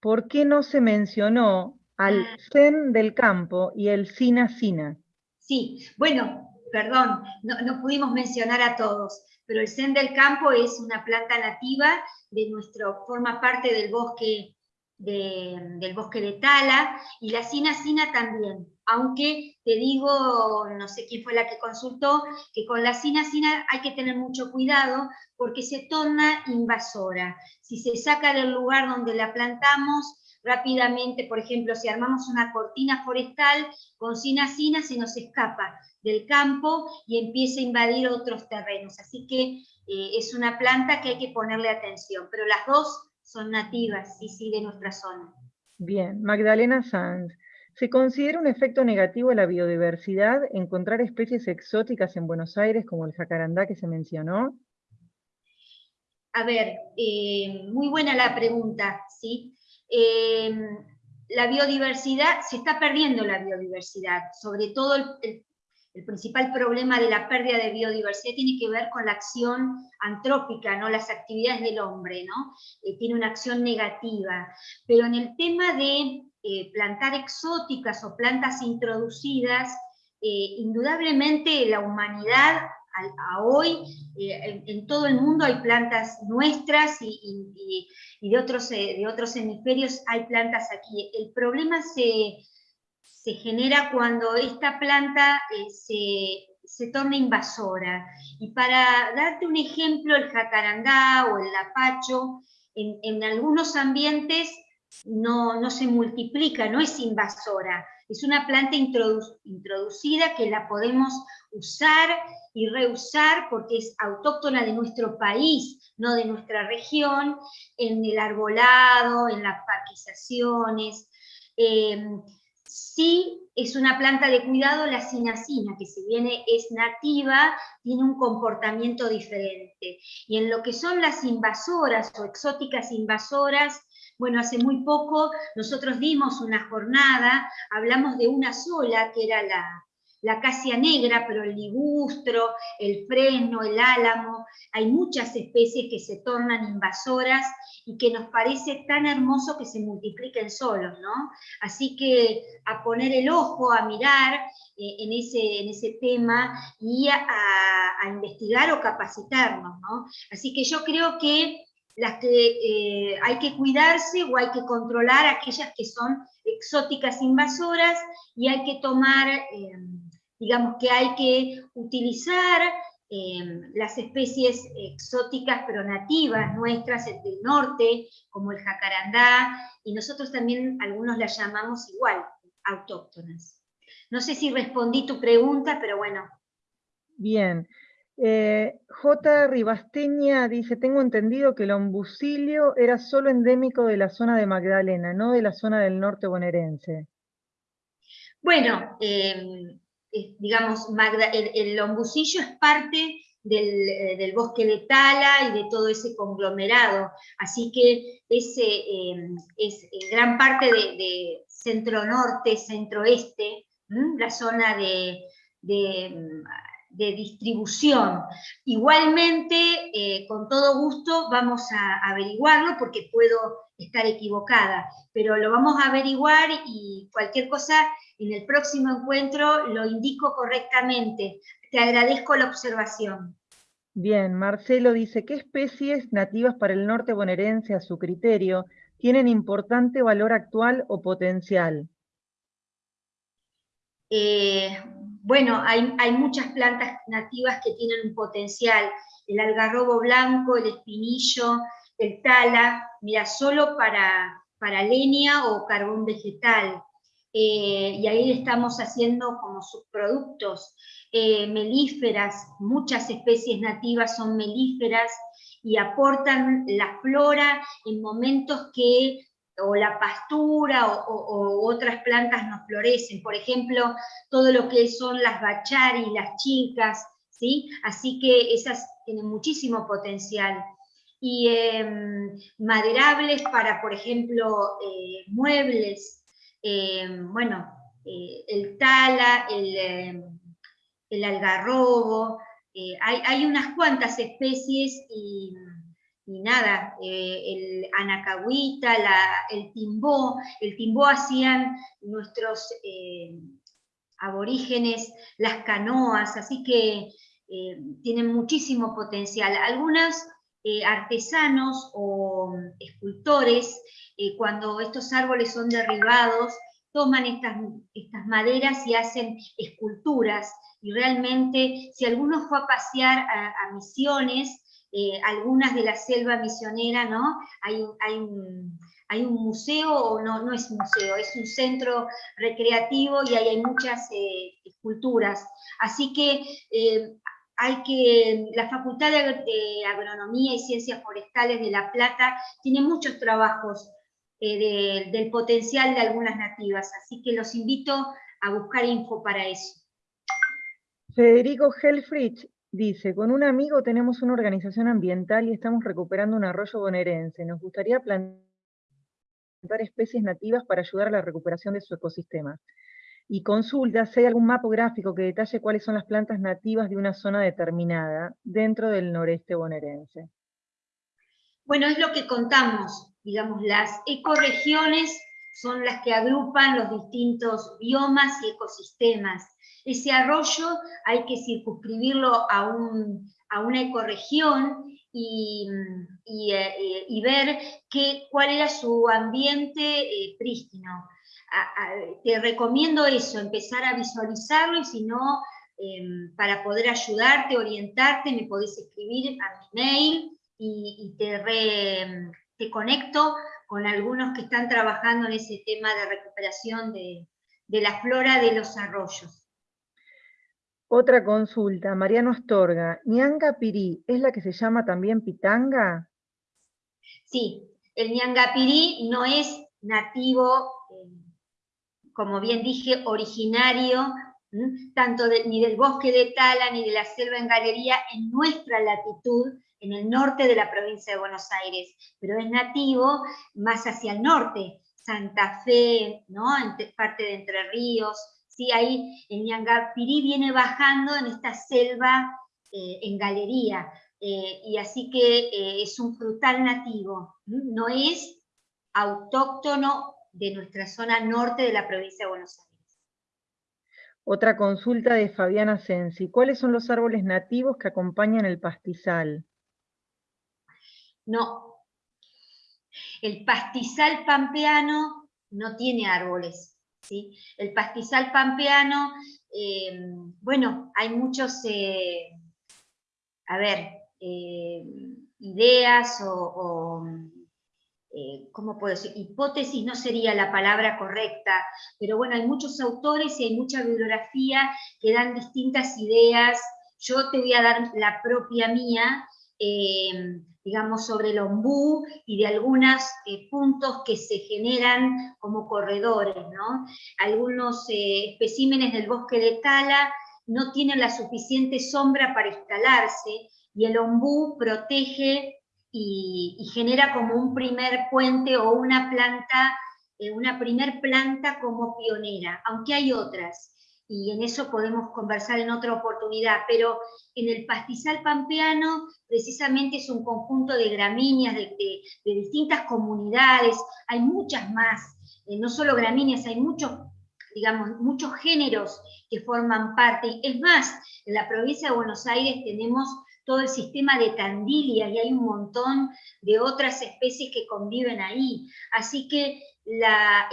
¿por qué no se mencionó al ah. Zen del campo y el Sina Sina? Sí, bueno, perdón, no, pudimos mencionar a todos, pero el Zen del campo es una planta nativa de nuestro, forma parte del bosque del bosque de Tala, y la Sina también, aunque te digo, no sé quién fue la que consultó, que con la Sina hay que tener mucho cuidado porque se torna invasora. Si se saca del lugar donde la plantamos, rápidamente, por ejemplo, si armamos una cortina forestal con Sina, se nos escapa del campo y empieza a invadir otros terrenos. Así que eh, es una planta que hay que ponerle atención, pero las dos son nativas, sí, sí, de nuestra zona. Bien, Magdalena Sanz. ¿Se considera un efecto negativo a la biodiversidad encontrar especies exóticas en Buenos Aires como el jacarandá que se mencionó? A ver, eh, muy buena la pregunta, ¿sí? Eh, la biodiversidad, se está perdiendo la biodiversidad, sobre todo el, principal problema de la pérdida de biodiversidad tiene que ver con la acción antrópica, ¿no? las actividades del hombre, ¿no? Eh, tiene una acción negativa. Pero en el tema de eh, plantar exóticas o plantas introducidas, eh, indudablemente la humanidad a, hoy en, todo el mundo hay plantas nuestras y, de, otros, de otros hemisferios hay plantas aquí. El problema se, genera cuando esta planta se, se, torna invasora. Y para darte un ejemplo, el jacarandá o el lapacho, en, en algunos ambientes no, no, se multiplica, no es invasora, es una planta introducida que la podemos usar y reusar porque es autóctona de nuestro país, no de nuestra región, en el arbolado, en las parquizaciones. Em, sí es una planta de cuidado la cinacina, que si bien es nativa, tiene un comportamiento diferente. Y en lo que son las invasoras o exóticas invasoras, bueno, hace muy poco nosotros dimos una jornada, hablamos de una sola, que era la, la acacia negra, pero el ligustro, el fresno, el álamo, hay muchas especies que se tornan invasoras y que nos parece tan hermoso que se multipliquen solos, ¿no? Así que a poner el ojo, a mirar eh, en, ese, en ese tema y a, a, investigar o capacitarnos, ¿no? Así que yo creo que las que eh, hay que cuidarse o hay que controlar aquellas que son exóticas invasoras y hay que tomar, eh, digamos que hay que utilizar eh, las especies exóticas pero nativas nuestras del norte, como el jacarandá, y nosotros también algunos las llamamos igual, autóctonas. No sé si respondí tu pregunta, pero bueno. Bien, eh, J. Ribasteña dice, tengo entendido que el ombucilio era solo endémico de la zona de Magdalena, no de la zona del norte bonaerense. Bueno, em, digamos, el, ombucillo es parte eh, del, bosque de Tala y de todo ese conglomerado, así que ese, em, es gran parte de, centro-norte, centro-oeste, la zona de de distribución. Igualmente, eh, con todo gusto, vamos a averiguarlo porque puedo estar equivocada, pero lo vamos a averiguar y cualquier cosa en el próximo encuentro lo indico correctamente. Te agradezco la observación. Bien, Marcelo dice, ¿qué especies nativas para el norte bonaerense a su criterio tienen importante valor actual o potencial? Eh, bueno, hay, muchas plantas nativas que tienen un potencial, el algarrobo blanco, el espinillo, el tala, mira, solo para, para leña o carbón vegetal. Eh, y ahí estamos haciendo como subproductos eh, melíferas, muchas especies nativas son melíferas y aportan la flora en momentos que o la pastura o, otras plantas nos florecen. Por ejemplo, todo lo que son las bachari, las chicas, ¿sí? Así que esas tienen muchísimo potencial. Y em, maderables para, por ejemplo, eh, muebles, em, bueno, eh, el tala, el, em, el algarrobo, eh, hay, hay, unas cuantas especies y y nada, el anacahuita, el timbó, el timbó hacían nuestros aborígenes, las canoas, así que tienen muchísimo potencial. Algunos artesanos o escultores, cuando estos árboles son derribados, toman estas, estas maderas y hacen esculturas, y realmente si alguno fue a pasear a Misiones, eh, algunas de la selva misionera, ¿no? Hay, hay, un, hay un museo, o no, no es museo, es un centro recreativo y ahí hay muchas eh, esculturas. Así que eh, hay que, la Facultad de, Agronomía y Ciencias Forestales de La Plata tiene muchos trabajos del potencial de algunas nativas, así que los invito a buscar info para eso. Federico Helfrich Dice, con un amigo tenemos una organización ambiental y estamos recuperando un arroyo bonaerense. Nos gustaría plantear especies nativas para ayudar a la recuperación de su ecosistema. Y consulta si hay algún mapa gráfico que detalle cuáles son las plantas nativas de una zona determinada dentro del noreste bonaerense. Bueno, es lo que contamos, digamos, las ecorregiones son las que agrupan los distintos biomas y ecosistemas. Ese arroyo hay que circunscribirlo a, un, a una ecorregión y, eh, y, ver qué, cuál era su ambiente eh, prístino. Te recomiendo eso, empezar a visualizarlo y si no, em, para poder ayudarte, orientarte, me podés escribir a mi mail y, te, te conecto con algunos que están trabajando en ese tema de recuperación de, de la flora de los arroyos. Otra consulta, Mariano Astorga, ¿Ñangapirí es la que se llama también pitanga? Sí, el Ñangapirí no es nativo, como bien dije, originario, tanto ni del bosque de Tala ni de la selva en galería en nuestra latitud, en el norte de la provincia de Buenos Aires, pero es nativo más hacia el norte, Santa Fe, ¿no? parte de Entre Ríos, ¿sí? Ahí el Ñangapirí viene bajando en esta selva eh, en galería, eh, y así que eh, es un frutal nativo, no es autóctono de nuestra zona norte de la provincia de Buenos Aires. Otra consulta de Fabiana Sensi. ¿Cuáles son los árboles nativos que acompañan el pastizal? No. El pastizal pampeano no tiene árboles. El pastizal pampeano, eh, bueno, hay muchos, eh, a ver, eh, ideas o, ¿cómo puedo decir? Hipótesis no sería la palabra correcta, pero bueno, hay muchos autores y hay mucha bibliografía que dan distintas ideas. Yo te voy a dar la propia mía, digamos, sobre el ombú y de algunos eh, puntos que se generan como corredores, ¿no? Algunos eh, especímenes del bosque de Tala no tienen la suficiente sombra para instalarse y el ombú protege y, genera como un primer puente o una planta, eh, una primer planta como pionera, aunque hay otras y en eso podemos conversar en otra oportunidad, pero en el pastizal pampeano precisamente es un conjunto de gramíneas de, distintas comunidades, hay muchas más, eh, no solo gramíneas, hay muchos, digamos, muchos géneros que forman parte, es más, en la provincia de Buenos Aires tenemos todo el sistema de Tandilia y hay un montón de otras especies que conviven ahí. Así que la,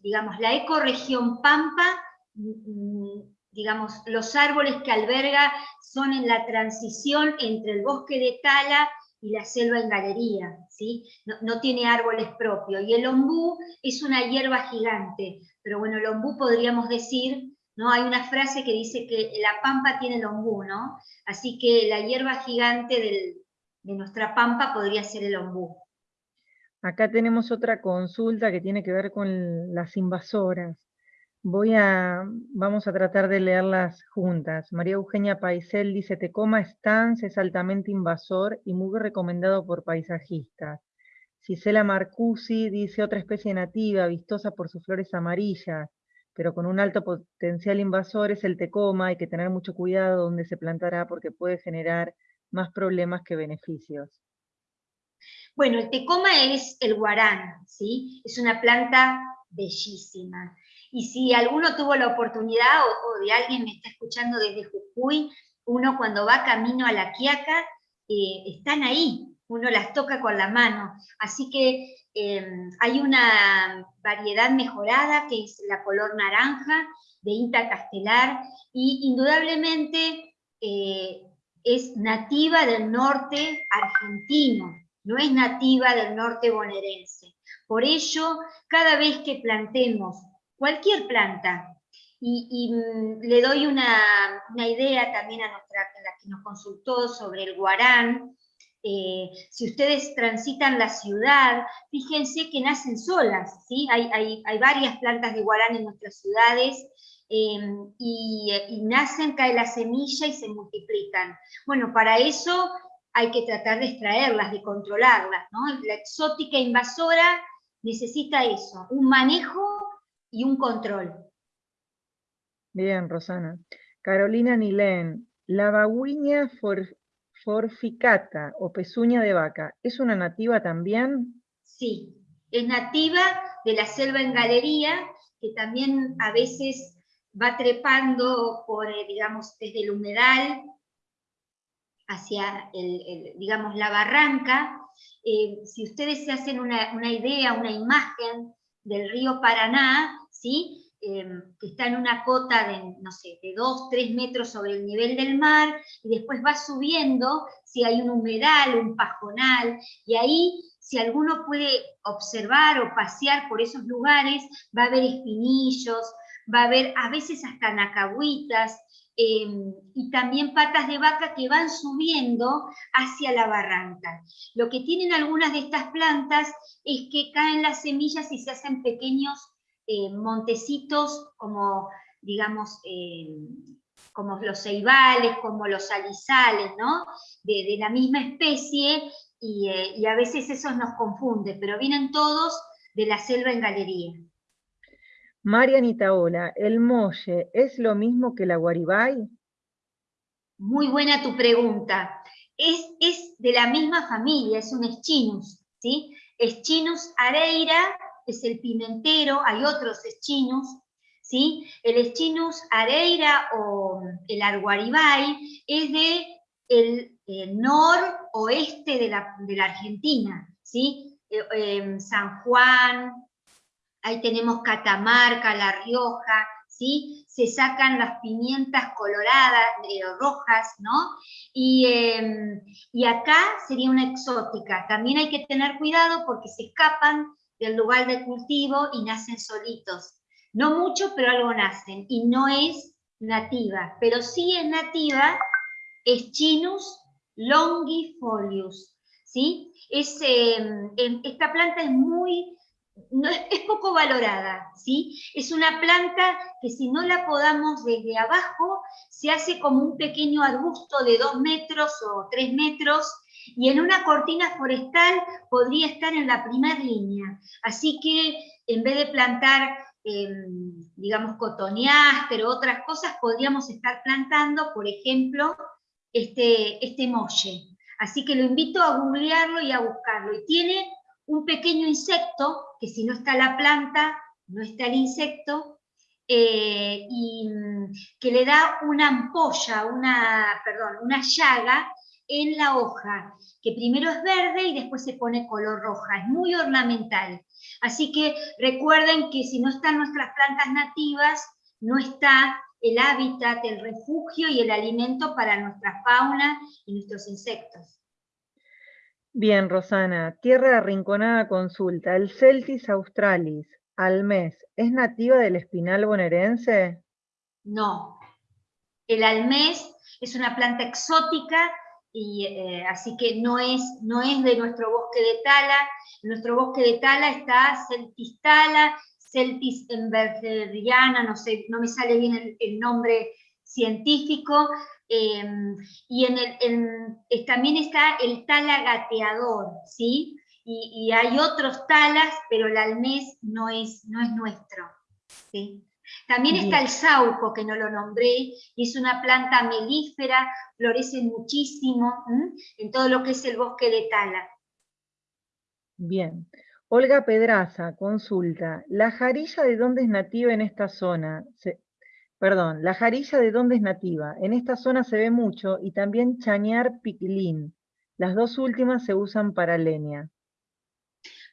digamos, la ecorregión Pampa Mm, digamos, los árboles que alberga son en la transición entre el bosque de tala y la selva en galería, ¿sí? No, tiene árboles propios. Y el ombú es una hierba gigante, pero bueno, el ombú podríamos decir, ¿no? Hay una frase que dice que la pampa tiene el ombú, ¿no? Así que la hierba gigante de nuestra pampa podría ser el ombú. Acá tenemos otra consulta que tiene que ver con las invasoras. Voy a, vamos a tratar de leerlas juntas. María Eugenia Paisel dice, Tecoma Stans es altamente invasor y muy recomendado por paisajistas. Cisela Marcusi dice, otra especie nativa, vistosa por sus flores amarillas, pero con un alto potencial invasor es el tecoma, hay que tener mucho cuidado donde se plantará porque puede generar más problemas que beneficios. Bueno, el tecoma es el guarán, ¿sí? Es una planta bellísima. Y si alguno tuvo la oportunidad o, de alguien me está escuchando desde Jujuy, uno cuando va camino a la Quiaca, eh, están ahí, uno las toca con la mano. Así que em, hay una variedad mejorada que es la color naranja de Inta Castelar y indudablemente eh, es nativa del norte argentino, no es nativa del norte bonaerense. Por ello, cada vez que plantemos cualquier planta. Y, mm, le doy una, idea también a, nuestra, la que nos consultó sobre el guarán. Eh, si ustedes transitan la ciudad, fíjense que nacen solas, ¿sí? Hay, hay, varias plantas de guarán en nuestras ciudades em, y, nacen, cae la semilla y se multiplican. Bueno, para eso hay que tratar de extraerlas, de controlarlas, ¿no? La exótica invasora necesita eso, un manejo y un control. Bien, Rosana. Carolina Nilén, la bagüiña forficata o pezuña de vaca, ¿es una nativa también? Sí, es nativa de la selva en galería, que también a veces va trepando por, eh, digamos, desde el humedal hacia, el, digamos, la barranca. Eh, si ustedes se hacen una, una, idea, una imagen del río Paraná, ¿sí? Em, que está en una cota de, no sé, de 2, 3 metros sobre el nivel del mar, y después va subiendo si hay un humedal, un pajonal, y ahí si alguno puede observar o pasear por esos lugares, va a haber espinillos, va a haber a veces hasta nacahuitas, em, y también patas de vaca que van subiendo hacia la barranca. Lo que tienen algunas de estas plantas es que caen las semillas y se hacen pequeños eh, montecitos como, digamos, eh, como los ceibales, como los alizales, ¿no? De, la misma especie, eh, y, a veces eso nos confunde, pero vienen todos de la selva en galería. María Itaola, ¿el molle es lo mismo que la guaribay? Muy buena tu pregunta. Es, es de la misma familia, es un eschinus, ¿sí? Eschinus areira es el pimentero, hay otros eschinus, ¿sí? El eschinus areira o el arguaribay es de el, noroeste de la, de la, Argentina, ¿sí? Eh, em, San Juan, ahí tenemos Catamarca, La Rioja, ¿sí? Se sacan las pimientas coloradas, eh, rojas, ¿no? Y, em, y acá sería una exótica. También hay que tener cuidado porque se escapan del lugar de cultivo y nacen solitos. No mucho, pero algo nacen. Y no es nativa, pero sí es nativa Eschinus longifolius. ¿sí? Es, em, em, esta planta es muy, es, poco valorada. ¿sí? Es una planta que si no la podamos desde abajo, se hace como un pequeño arbusto de dos metros o tres metros, y en una cortina forestal podría estar en la primera línea. Así que en vez de plantar, em, digamos, cotoneáster o otras cosas, podríamos estar plantando, por ejemplo, este, este molle. Así que lo invito a googlearlo y a buscarlo. Y tiene un pequeño insecto, que si no está la planta, no está el insecto, eh, y mm, que le da una ampolla, una, perdón, una llaga en la hoja, que primero es verde y después se pone color roja, es muy ornamental. Así que recuerden que si no están nuestras plantas nativas, no está el hábitat, el refugio y el alimento para nuestra fauna y nuestros insectos. Bien, Rosana, Tierra Arrinconada consulta, ¿el Celtis australis, almés, es nativa del espinal bonaerense? No, el almés es una planta exótica eh, así que no es, no es de nuestro bosque de tala. En nuestro bosque de tala está Celtis tala, Celtis embergeriana, no sé, no me sale bien el, nombre científico, em, y en el, también está el tala gateador, ¿sí? Y, hay otros talas, pero el almés no es, no es nuestro, ¿sí? También está el sauco, que no lo nombré, y es una planta melífera, florece muchísimo en todo lo que es el bosque de Tala. Bien. Olga Pedraza consulta, ¿la jarilla de dónde es nativa en esta zona? perdón, ¿la jarilla de dónde es nativa? En esta zona se ve mucho y también chañar piquilín. Las dos últimas se usan para leña.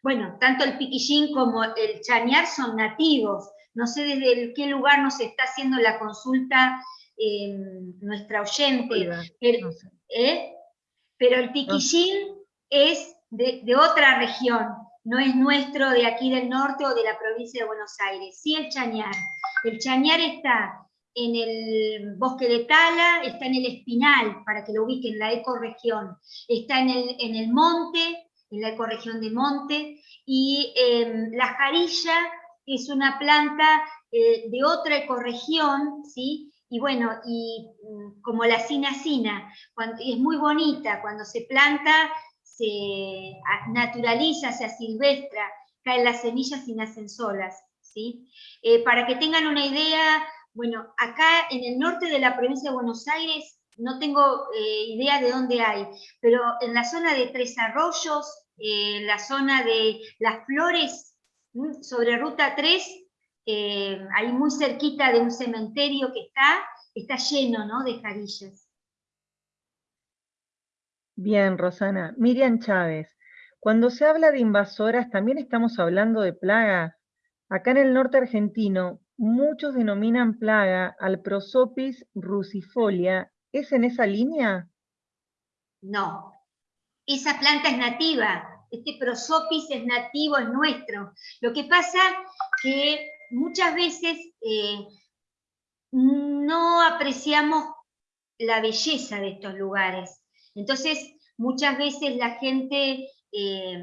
Bueno, tanto el piquillín como el chañar son nativos, no sé desde qué lugar nos está haciendo la consulta em, nuestra oyente, ¿eh? pero, el piquillín es de, otra región, no es nuestro de aquí del norte o de la provincia de Buenos Aires. Sí el chañar. El chañar está en el bosque de Tala, está en el Espinal, para que lo ubiquen, la ecorregión. Está en el, en el monte, en la ecorregión de monte, y em, la jarilla es una planta eh, de otra ecorregión, ¿sí? Y bueno, y mm, como la cinacina, cuando, es muy bonita, cuando se planta, se naturaliza, se asilvestra, caen las semillas y nacen solas. ¿sí? Eh, para que tengan una idea, bueno, acá en el norte de la provincia de Buenos Aires no tengo eh, idea de dónde hay, pero en la zona de Tres Arroyos, eh, la zona de Las Flores, sobre Ruta 3, ahí muy cerquita de un cementerio que está, está lleno ¿no? de jarillas. Bien, Rosana. Miriam Chávez, cuando se habla de invasoras, ¿también estamos hablando de plagas? Acá en el norte argentino, muchos denominan plaga al Prosopis rusifolia. ¿Es en esa línea? No, esa planta es nativa, este Prosopis es nativo, es nuestro. Lo que pasa que muchas veces eh, no apreciamos la belleza de estos lugares. Entonces, muchas veces la gente, eh,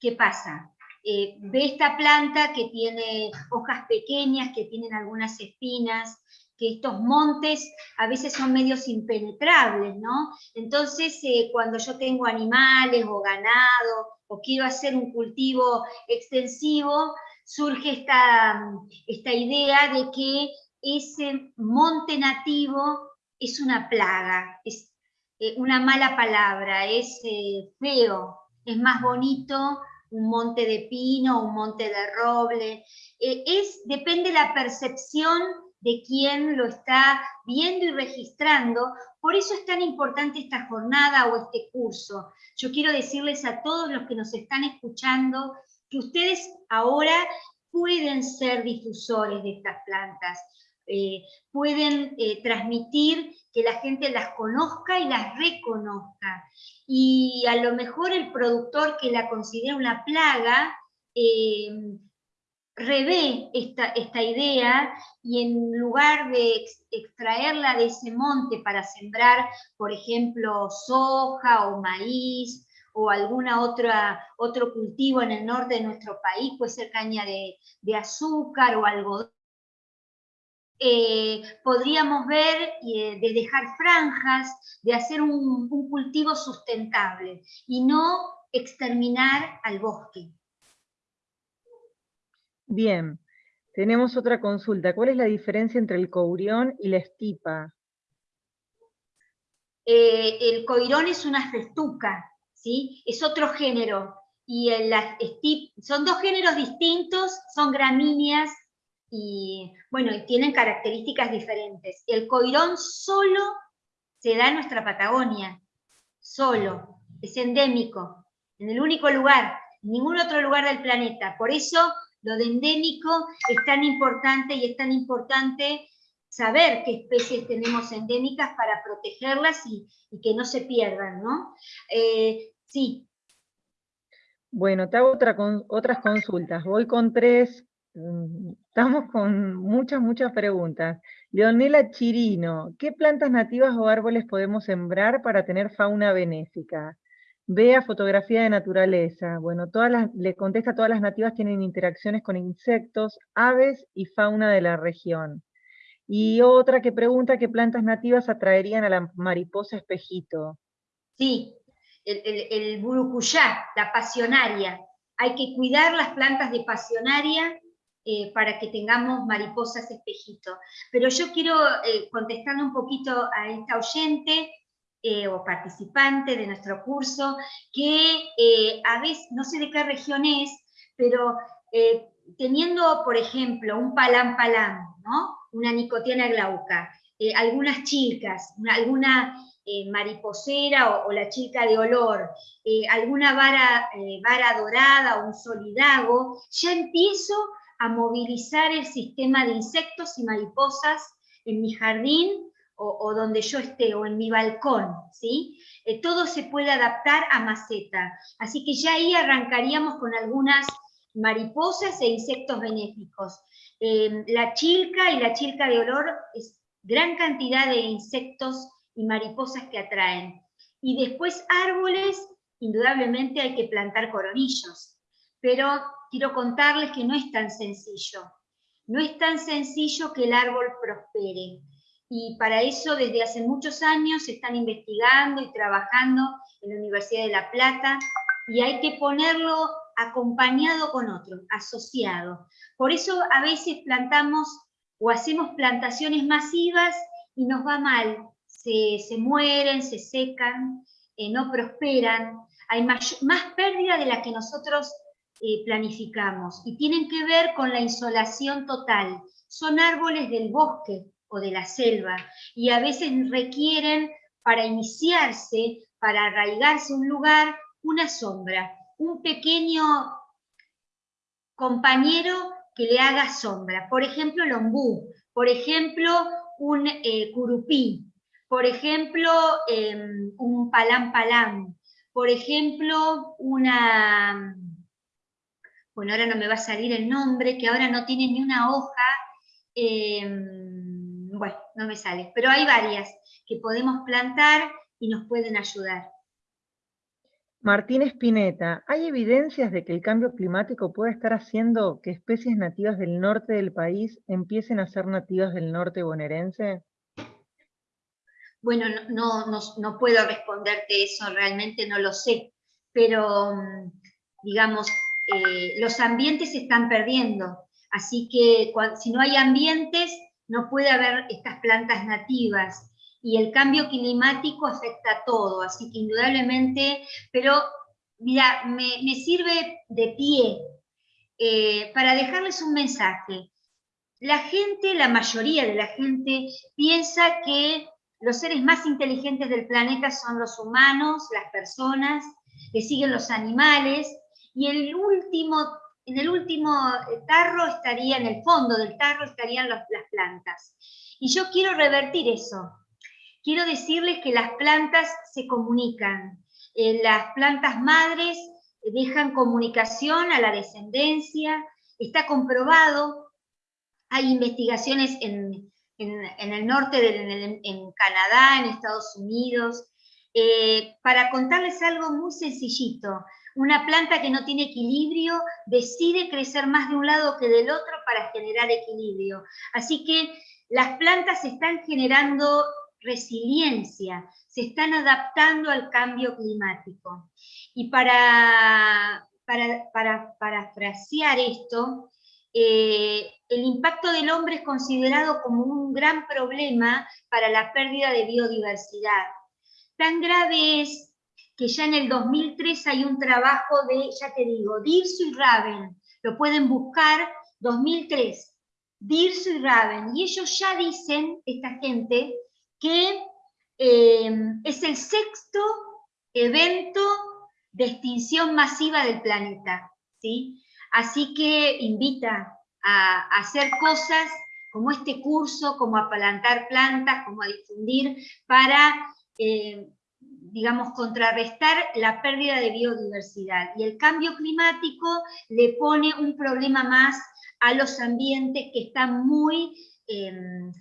¿qué pasa? Eh, ve esta planta que tiene hojas pequeñas, que tienen algunas espinas, que estos montes a veces son medios impenetrables, ¿no? Entonces, eh, cuando yo tengo animales o ganado, o quiero hacer un cultivo extensivo, surge esta, esta idea de que ese monte nativo es una plaga, es eh, una mala palabra, es eh, feo, es más bonito un monte de pino, un monte de roble, eh, es, depende la percepción de quien lo está viendo y registrando, por eso es tan importante esta jornada o este curso. Yo quiero decirles a todos los que nos están escuchando que ustedes ahora pueden ser difusores de estas plantas, eh, pueden eh, transmitir que la gente las conozca y las reconozca. Y a lo mejor el productor que la considera una plaga, eh, revé esta, esta, idea y en lugar de extraerla de ese monte para sembrar, por ejemplo, soja o maíz, o otra otro cultivo en el norte de nuestro país, puede ser caña de, de azúcar o algodón, eh, podríamos ver eh, de dejar franjas, de hacer un, cultivo sustentable y no exterminar al bosque. Bien, tenemos otra consulta. ¿Cuál es la diferencia entre el courión y la estipa? Eh, el coirón es una festuca, ¿sí? es otro género, y la son dos géneros distintos, son gramíneas, y bueno, tienen características diferentes. El coirón solo se da en nuestra Patagonia, solo, es endémico, en el único lugar, en ningún otro lugar del planeta. Por eso lo de endémico es tan importante y es tan importante saber qué especies tenemos endémicas para protegerlas y, que no se pierdan, ¿no? Eh, sí. Bueno, te hago otra, otras consultas. Voy con tres estamos con muchas, muchas preguntas. Leonela Chirino, ¿qué plantas nativas o árboles podemos sembrar para tener fauna benéfica? Vea fotografía de naturaleza. Bueno, todas le contesta, todas las nativas tienen interacciones con insectos, aves y fauna de la región. Y otra que pregunta qué plantas nativas atraerían a la mariposa espejito. Sí, el, el, el burucuyá, la pasionaria. Hay que cuidar las plantas de pasionaria eh, para que tengamos mariposas espejito. Pero yo quiero eh, contestando un poquito a esta oyente eh, o participante de nuestro curso, que a veces, no sé de qué región es, pero teniendo, por ejemplo, un palam palam, ¿no? una nicotiana glauca, algunas chicas, alguna mariposera o, la chica de olor, alguna vara, vara dorada o un solidago, ya empiezo a movilizar el sistema de insectos y mariposas en mi jardín o, donde yo esté, o en mi balcón, ¿sí? Eh, todo se puede adaptar a maceta. Así que ya ahí arrancaríamos con algunas mariposas e insectos benéficos. Em, la chilca y la chilca de olor es gran cantidad de insectos y mariposas que atraen. Y después árboles, indudablemente hay que plantar coronillos, pero quiero contarles que no es tan sencillo. No es tan sencillo que el árbol prospere. Y para eso desde hace muchos años se están investigando y trabajando en la Universidad de La Plata y hay que ponerlo acompañado con otro, asociado. Por eso a veces plantamos o hacemos plantaciones masivas y nos va mal, se, mueren, se secan, eh, no prosperan, hay más, pérdida de la que nosotros eh, planificamos y tienen que ver con la insolación total. Son árboles del bosque o de la selva y a veces requieren para iniciarse, para arraigarse un lugar, una sombra, un pequeño compañero que le haga sombra. Por ejemplo, el ombú, por ejemplo, un eh, curupí, por ejemplo, em, un palán palán, por ejemplo, una, bueno, ahora no me va a salir el nombre, que ahora no tiene ni una hoja, em, bueno, no me sale, pero hay varias que podemos plantar y nos pueden ayudar. Martín Espineta, ¿hay evidencias de que el cambio climático puede estar haciendo que especies nativas del norte del país empiecen a ser nativas del norte bonaerense? Bueno, no, no, puedo responderte eso, realmente no lo sé, pero mm, digamos, eh, los ambientes se están perdiendo, así que si no hay ambientes, no puede haber estas plantas nativas y el cambio climático afecta a todo, así que indudablemente, pero mira, me, sirve de pie eh, para dejarles un mensaje. La gente, la mayoría de la gente, piensa que los seres más inteligentes del planeta son los humanos, las personas, le siguen los animales, y el último, en el último tarro estaría, en el fondo del tarro estarían las plantas. Y yo quiero revertir eso quiero decirles que las plantas se comunican. Eh, las plantas madres dejan comunicación a la descendencia, está comprobado, hay investigaciones en, el norte, de, en, Canadá, en Estados Unidos, eh, para contarles algo muy sencillito. Una planta que no tiene equilibrio decide crecer más de un lado que del otro para generar equilibrio. Así que las plantas están generando resiliencia, se están adaptando al cambio climático. Y para, para, parafrasear esto, eh, el impacto del hombre es considerado como un gran problema para la pérdida de biodiversidad. Tan grave es que ya en el 2003 hay un trabajo de, ya te digo, Dirso y Raven, lo pueden buscar, 2003, Dirso y Raven, y ellos ya dicen, esta gente, que em, es el sexto evento de extinción masiva del planeta. ¿sí? Así que invita a, hacer cosas como este curso, como a plantar plantas, como a difundir, para, em, digamos, contrarrestar la pérdida de biodiversidad. Y el cambio climático le pone un problema más a los ambientes que están muy em,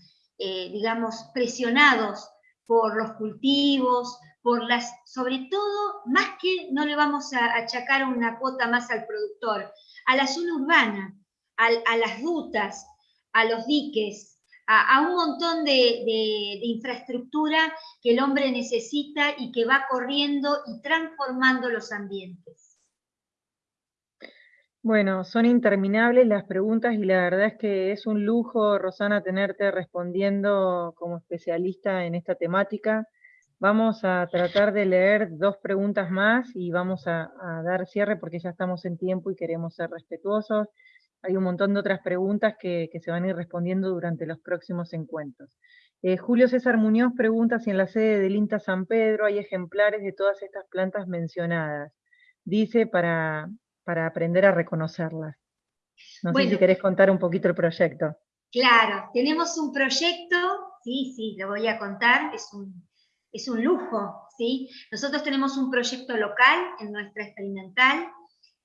eh, digamos, presionados por los cultivos, por las, sobre todo, más que no le vamos a achacar una cuota más al productor, a la zona urbana, a, las rutas, a los diques, a, un montón de, de, infraestructura que el hombre necesita y que va corriendo y transformando los ambientes. Bueno, son interminables las preguntas y la verdad es que es un lujo, Rosana, tenerte respondiendo como especialista en esta temática. Vamos a tratar de leer dos preguntas más y vamos a, dar cierre porque ya estamos en tiempo y queremos ser respetuosos. Hay un montón de otras preguntas que, se van a ir respondiendo durante los próximos encuentros. Eh, Julio César Muñoz pregunta si en la sede del INTA San Pedro hay ejemplares de todas estas plantas mencionadas. Dice para, para aprender a reconocerlas. No sé si querés contar un poquito el proyecto. Claro, tenemos un proyecto, sí, sí, lo voy a contar, es un, es un lujo, ¿sí? Nosotros tenemos un proyecto local en nuestra experimental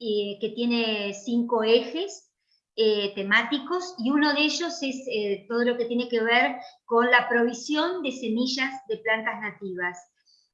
eh, que tiene cinco ejes eh, temáticos y uno de ellos es eh, todo lo que tiene que ver con la provisión de semillas de plantas nativas.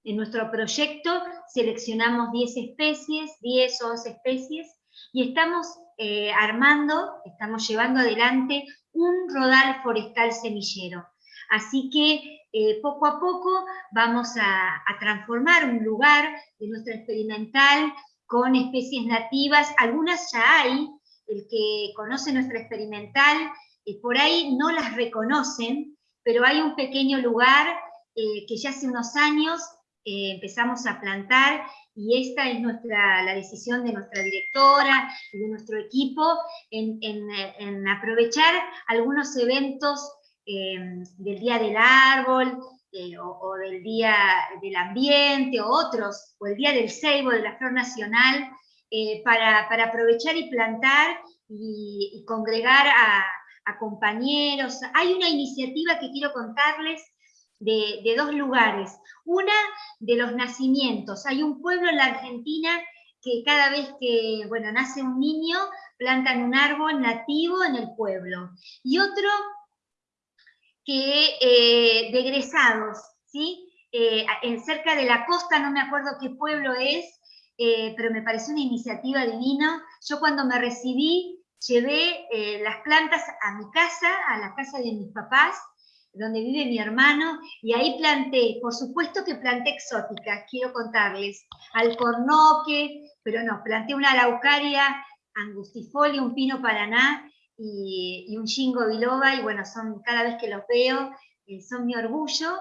En nuestro proyecto seleccionamos 10 especies, 10 o 11 especies, y estamos eh, armando, estamos llevando adelante un rodal forestal semillero. Así que poco a poco vamos a, transformar un lugar de nuestra experimental con especies nativas, algunas ya hay, el que conoce nuestra experimental, eh, por ahí no las reconocen, pero hay un pequeño lugar eh, que ya hace unos años eh, empezamos a plantar y esta es nuestra, la decisión de nuestra directora y de nuestro equipo en, aprovechar algunos eventos del Día del Árbol, o, del Día del Ambiente, o otros, o el Día del Ceibo, de la Flor Nacional, para, aprovechar y plantar y congregar a, a compañeros. Hay una iniciativa que quiero contarles de, dos lugares. Una de los nacimientos. Hay un pueblo en la Argentina que cada vez que bueno, nace un niño, plantan un árbol nativo en el pueblo. Y otro que eh, de egresados, ¿sí? Eh, en cerca de la costa, no me acuerdo qué pueblo es, eh, pero me pareció una iniciativa divina. Yo cuando me recibí llevé eh, las plantas a mi casa, a la casa de mis papás, donde vive mi hermano, y ahí planté, por supuesto que planté exóticas, quiero contarles, alcornoque, pero no, planté una araucaria angustifolia, un pino paraná y, un chingo biloba, y bueno, son, cada vez que los veo, eh, son mi orgullo,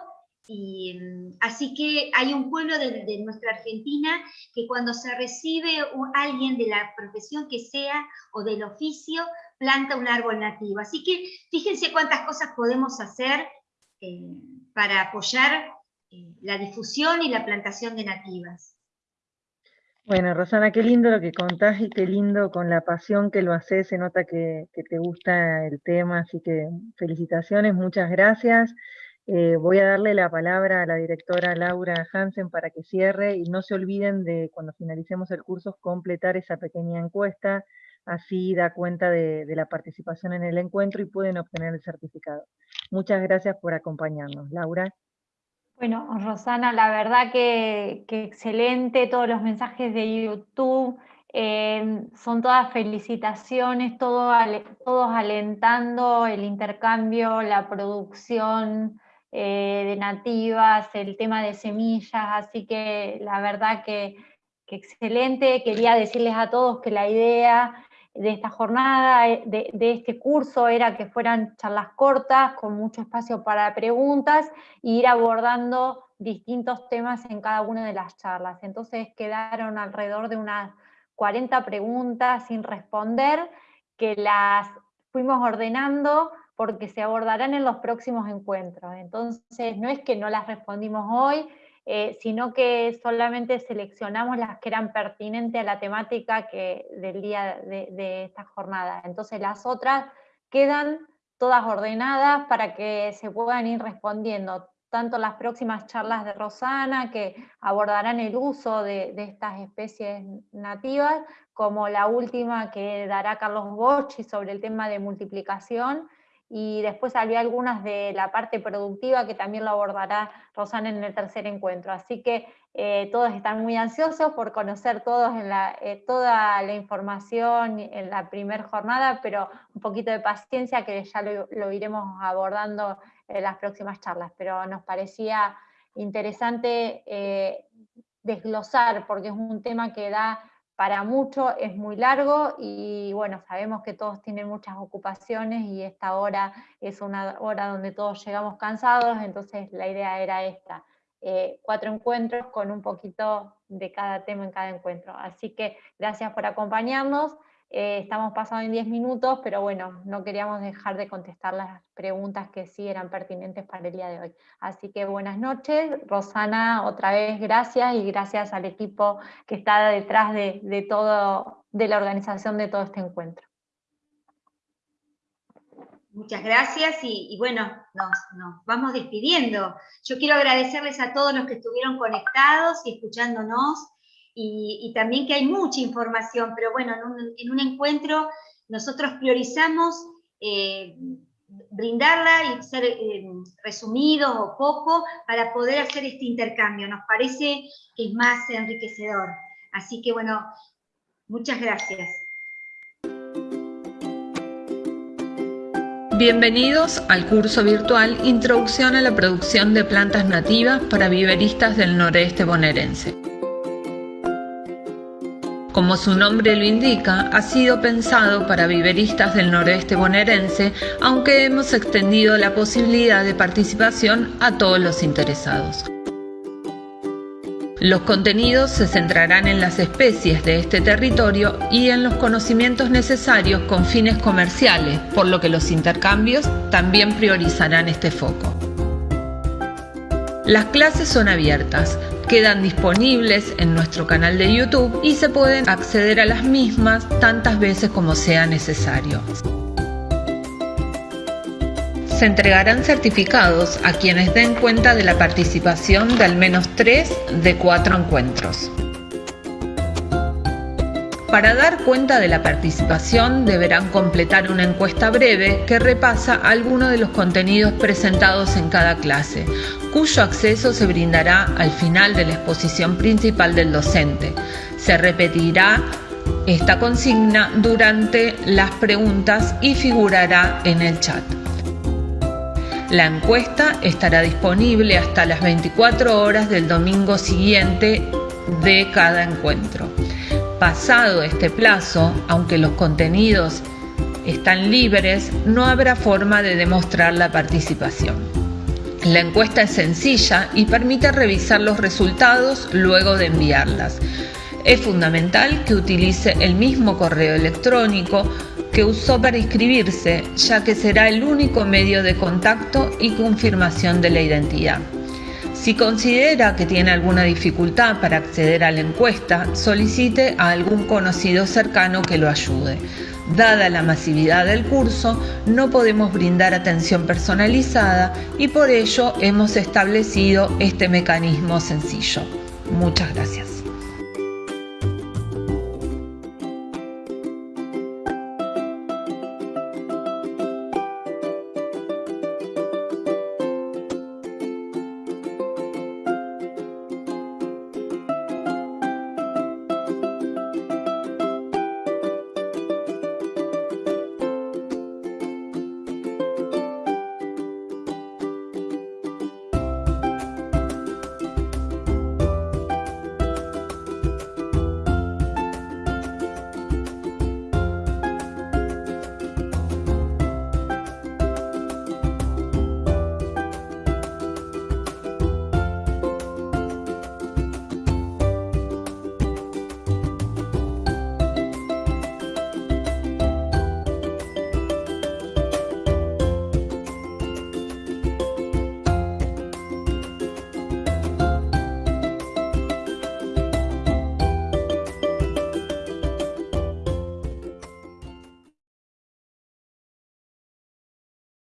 y, mm, así que hay un pueblo de, nuestra Argentina que cuando se recibe alguien de la profesión que sea o del oficio, planta un árbol nativo. Así que fíjense cuántas cosas podemos hacer eh, para apoyar eh, la difusión y la plantación de nativas. Bueno, Rosana, qué lindo lo que contás y qué lindo con la pasión que lo haces, se nota que te gusta el tema, así que felicitaciones, muchas gracias. Eh, voy a darle la palabra a la directora Laura Hansen para que cierre y no se olviden de cuando finalicemos el curso completar esa pequeña encuesta, así da cuenta de, la participación en el encuentro y pueden obtener el certificado. Muchas gracias por acompañarnos. Laura. Bueno, Rosana, la verdad que, excelente todos los mensajes de YouTube. Eh, son todas felicitaciones, todos alentando el intercambio, la producción, eh, de nativas, el tema de semillas, así que la verdad que, excelente. Quería decirles a todos que la idea de esta jornada, eh, de, este curso, era que fueran charlas cortas, con mucho espacio para preguntas, e ir abordando distintos temas en cada una de las charlas. Entonces quedaron alrededor de unas 40 preguntas sin responder, que las fuimos ordenando porque se abordarán en los próximos encuentros. Entonces, no es que no las respondimos hoy, eh, sino que solamente seleccionamos las que eran pertinentes a la temática que, del día de, esta jornada. Entonces, las otras quedan todas ordenadas para que se puedan ir respondiendo tanto las próximas charlas de Rosana, que abordarán el uso de, de, estas especies nativas, como la última que dará Carlos Bocci sobre el tema de multiplicación, y después había algunas de la parte productiva que también lo abordará Rosana en el tercer encuentro. Así que eh, todos están muy ansiosos por conocer todos en la, eh, toda la información en la primera jornada, pero un poquito de paciencia que ya lo, iremos abordando en las próximas charlas. Pero nos parecía interesante eh, desglosar, porque es un tema que da para mucho, es muy largo y bueno, sabemos que todos tienen muchas ocupaciones y esta hora es una hora donde todos llegamos cansados, entonces la idea era esta, eh, cuatro encuentros con un poquito de cada tema en cada encuentro. Así que gracias por acompañarnos. Eh, estamos pasando en 10 minutos, pero bueno, no queríamos dejar de contestar las preguntas que sí eran pertinentes para el día de hoy. Así que buenas noches, Rosana, otra vez gracias y gracias al equipo que está detrás de, todo, de la organización de todo este encuentro. Muchas gracias y, bueno, nos, nos, vamos despidiendo. Yo quiero agradecerles a todos los que estuvieron conectados y escuchándonos y, también que hay mucha información, pero bueno, en un, encuentro nosotros priorizamos eh, brindarla y ser eh, resumido o poco para poder hacer este intercambio. Nos parece que es más enriquecedor. Así que bueno, muchas gracias. Bienvenidos al curso virtual Introducción a la producción de plantas nativas para viveristas del noreste bonaerense. Como su nombre lo indica, ha sido pensado para viveristas del noroeste bonaerense, aunque hemos extendido la posibilidad de participación a todos los interesados. Los contenidos se centrarán en las especies de este territorio y en los conocimientos necesarios con fines comerciales, por lo que los intercambios también priorizarán este foco. Las clases son abiertas, quedan disponibles en nuestro canal de YouTube y se pueden acceder a las mismas tantas veces como sea necesario. Se entregarán certificados a quienes den cuenta de la participación de al menos tres de cuatro encuentros. Para dar cuenta de la participación deberán completar una encuesta breve que repasa algunos de los contenidos presentados en cada clase, cuyo acceso se brindará al final de la exposición principal del docente. Se repetirá esta consigna durante las preguntas y figurará en el chat. La encuesta estará disponible hasta las 24 horas del domingo siguiente de cada encuentro. Pasado este plazo, aunque los contenidos están libres, no habrá forma de demostrar la participación. La encuesta es sencilla y permite revisar los resultados luego de enviarlas. Es fundamental que utilice el mismo correo electrónico que usó para inscribirse, ya que será el único medio de contacto y confirmación de la identidad. Si considera que tiene alguna dificultad para acceder a la encuesta, solicite a algún conocido cercano que lo ayude. Dada la masividad del curso, no podemos brindar atención personalizada y por ello hemos establecido este mecanismo sencillo. Muchas gracias.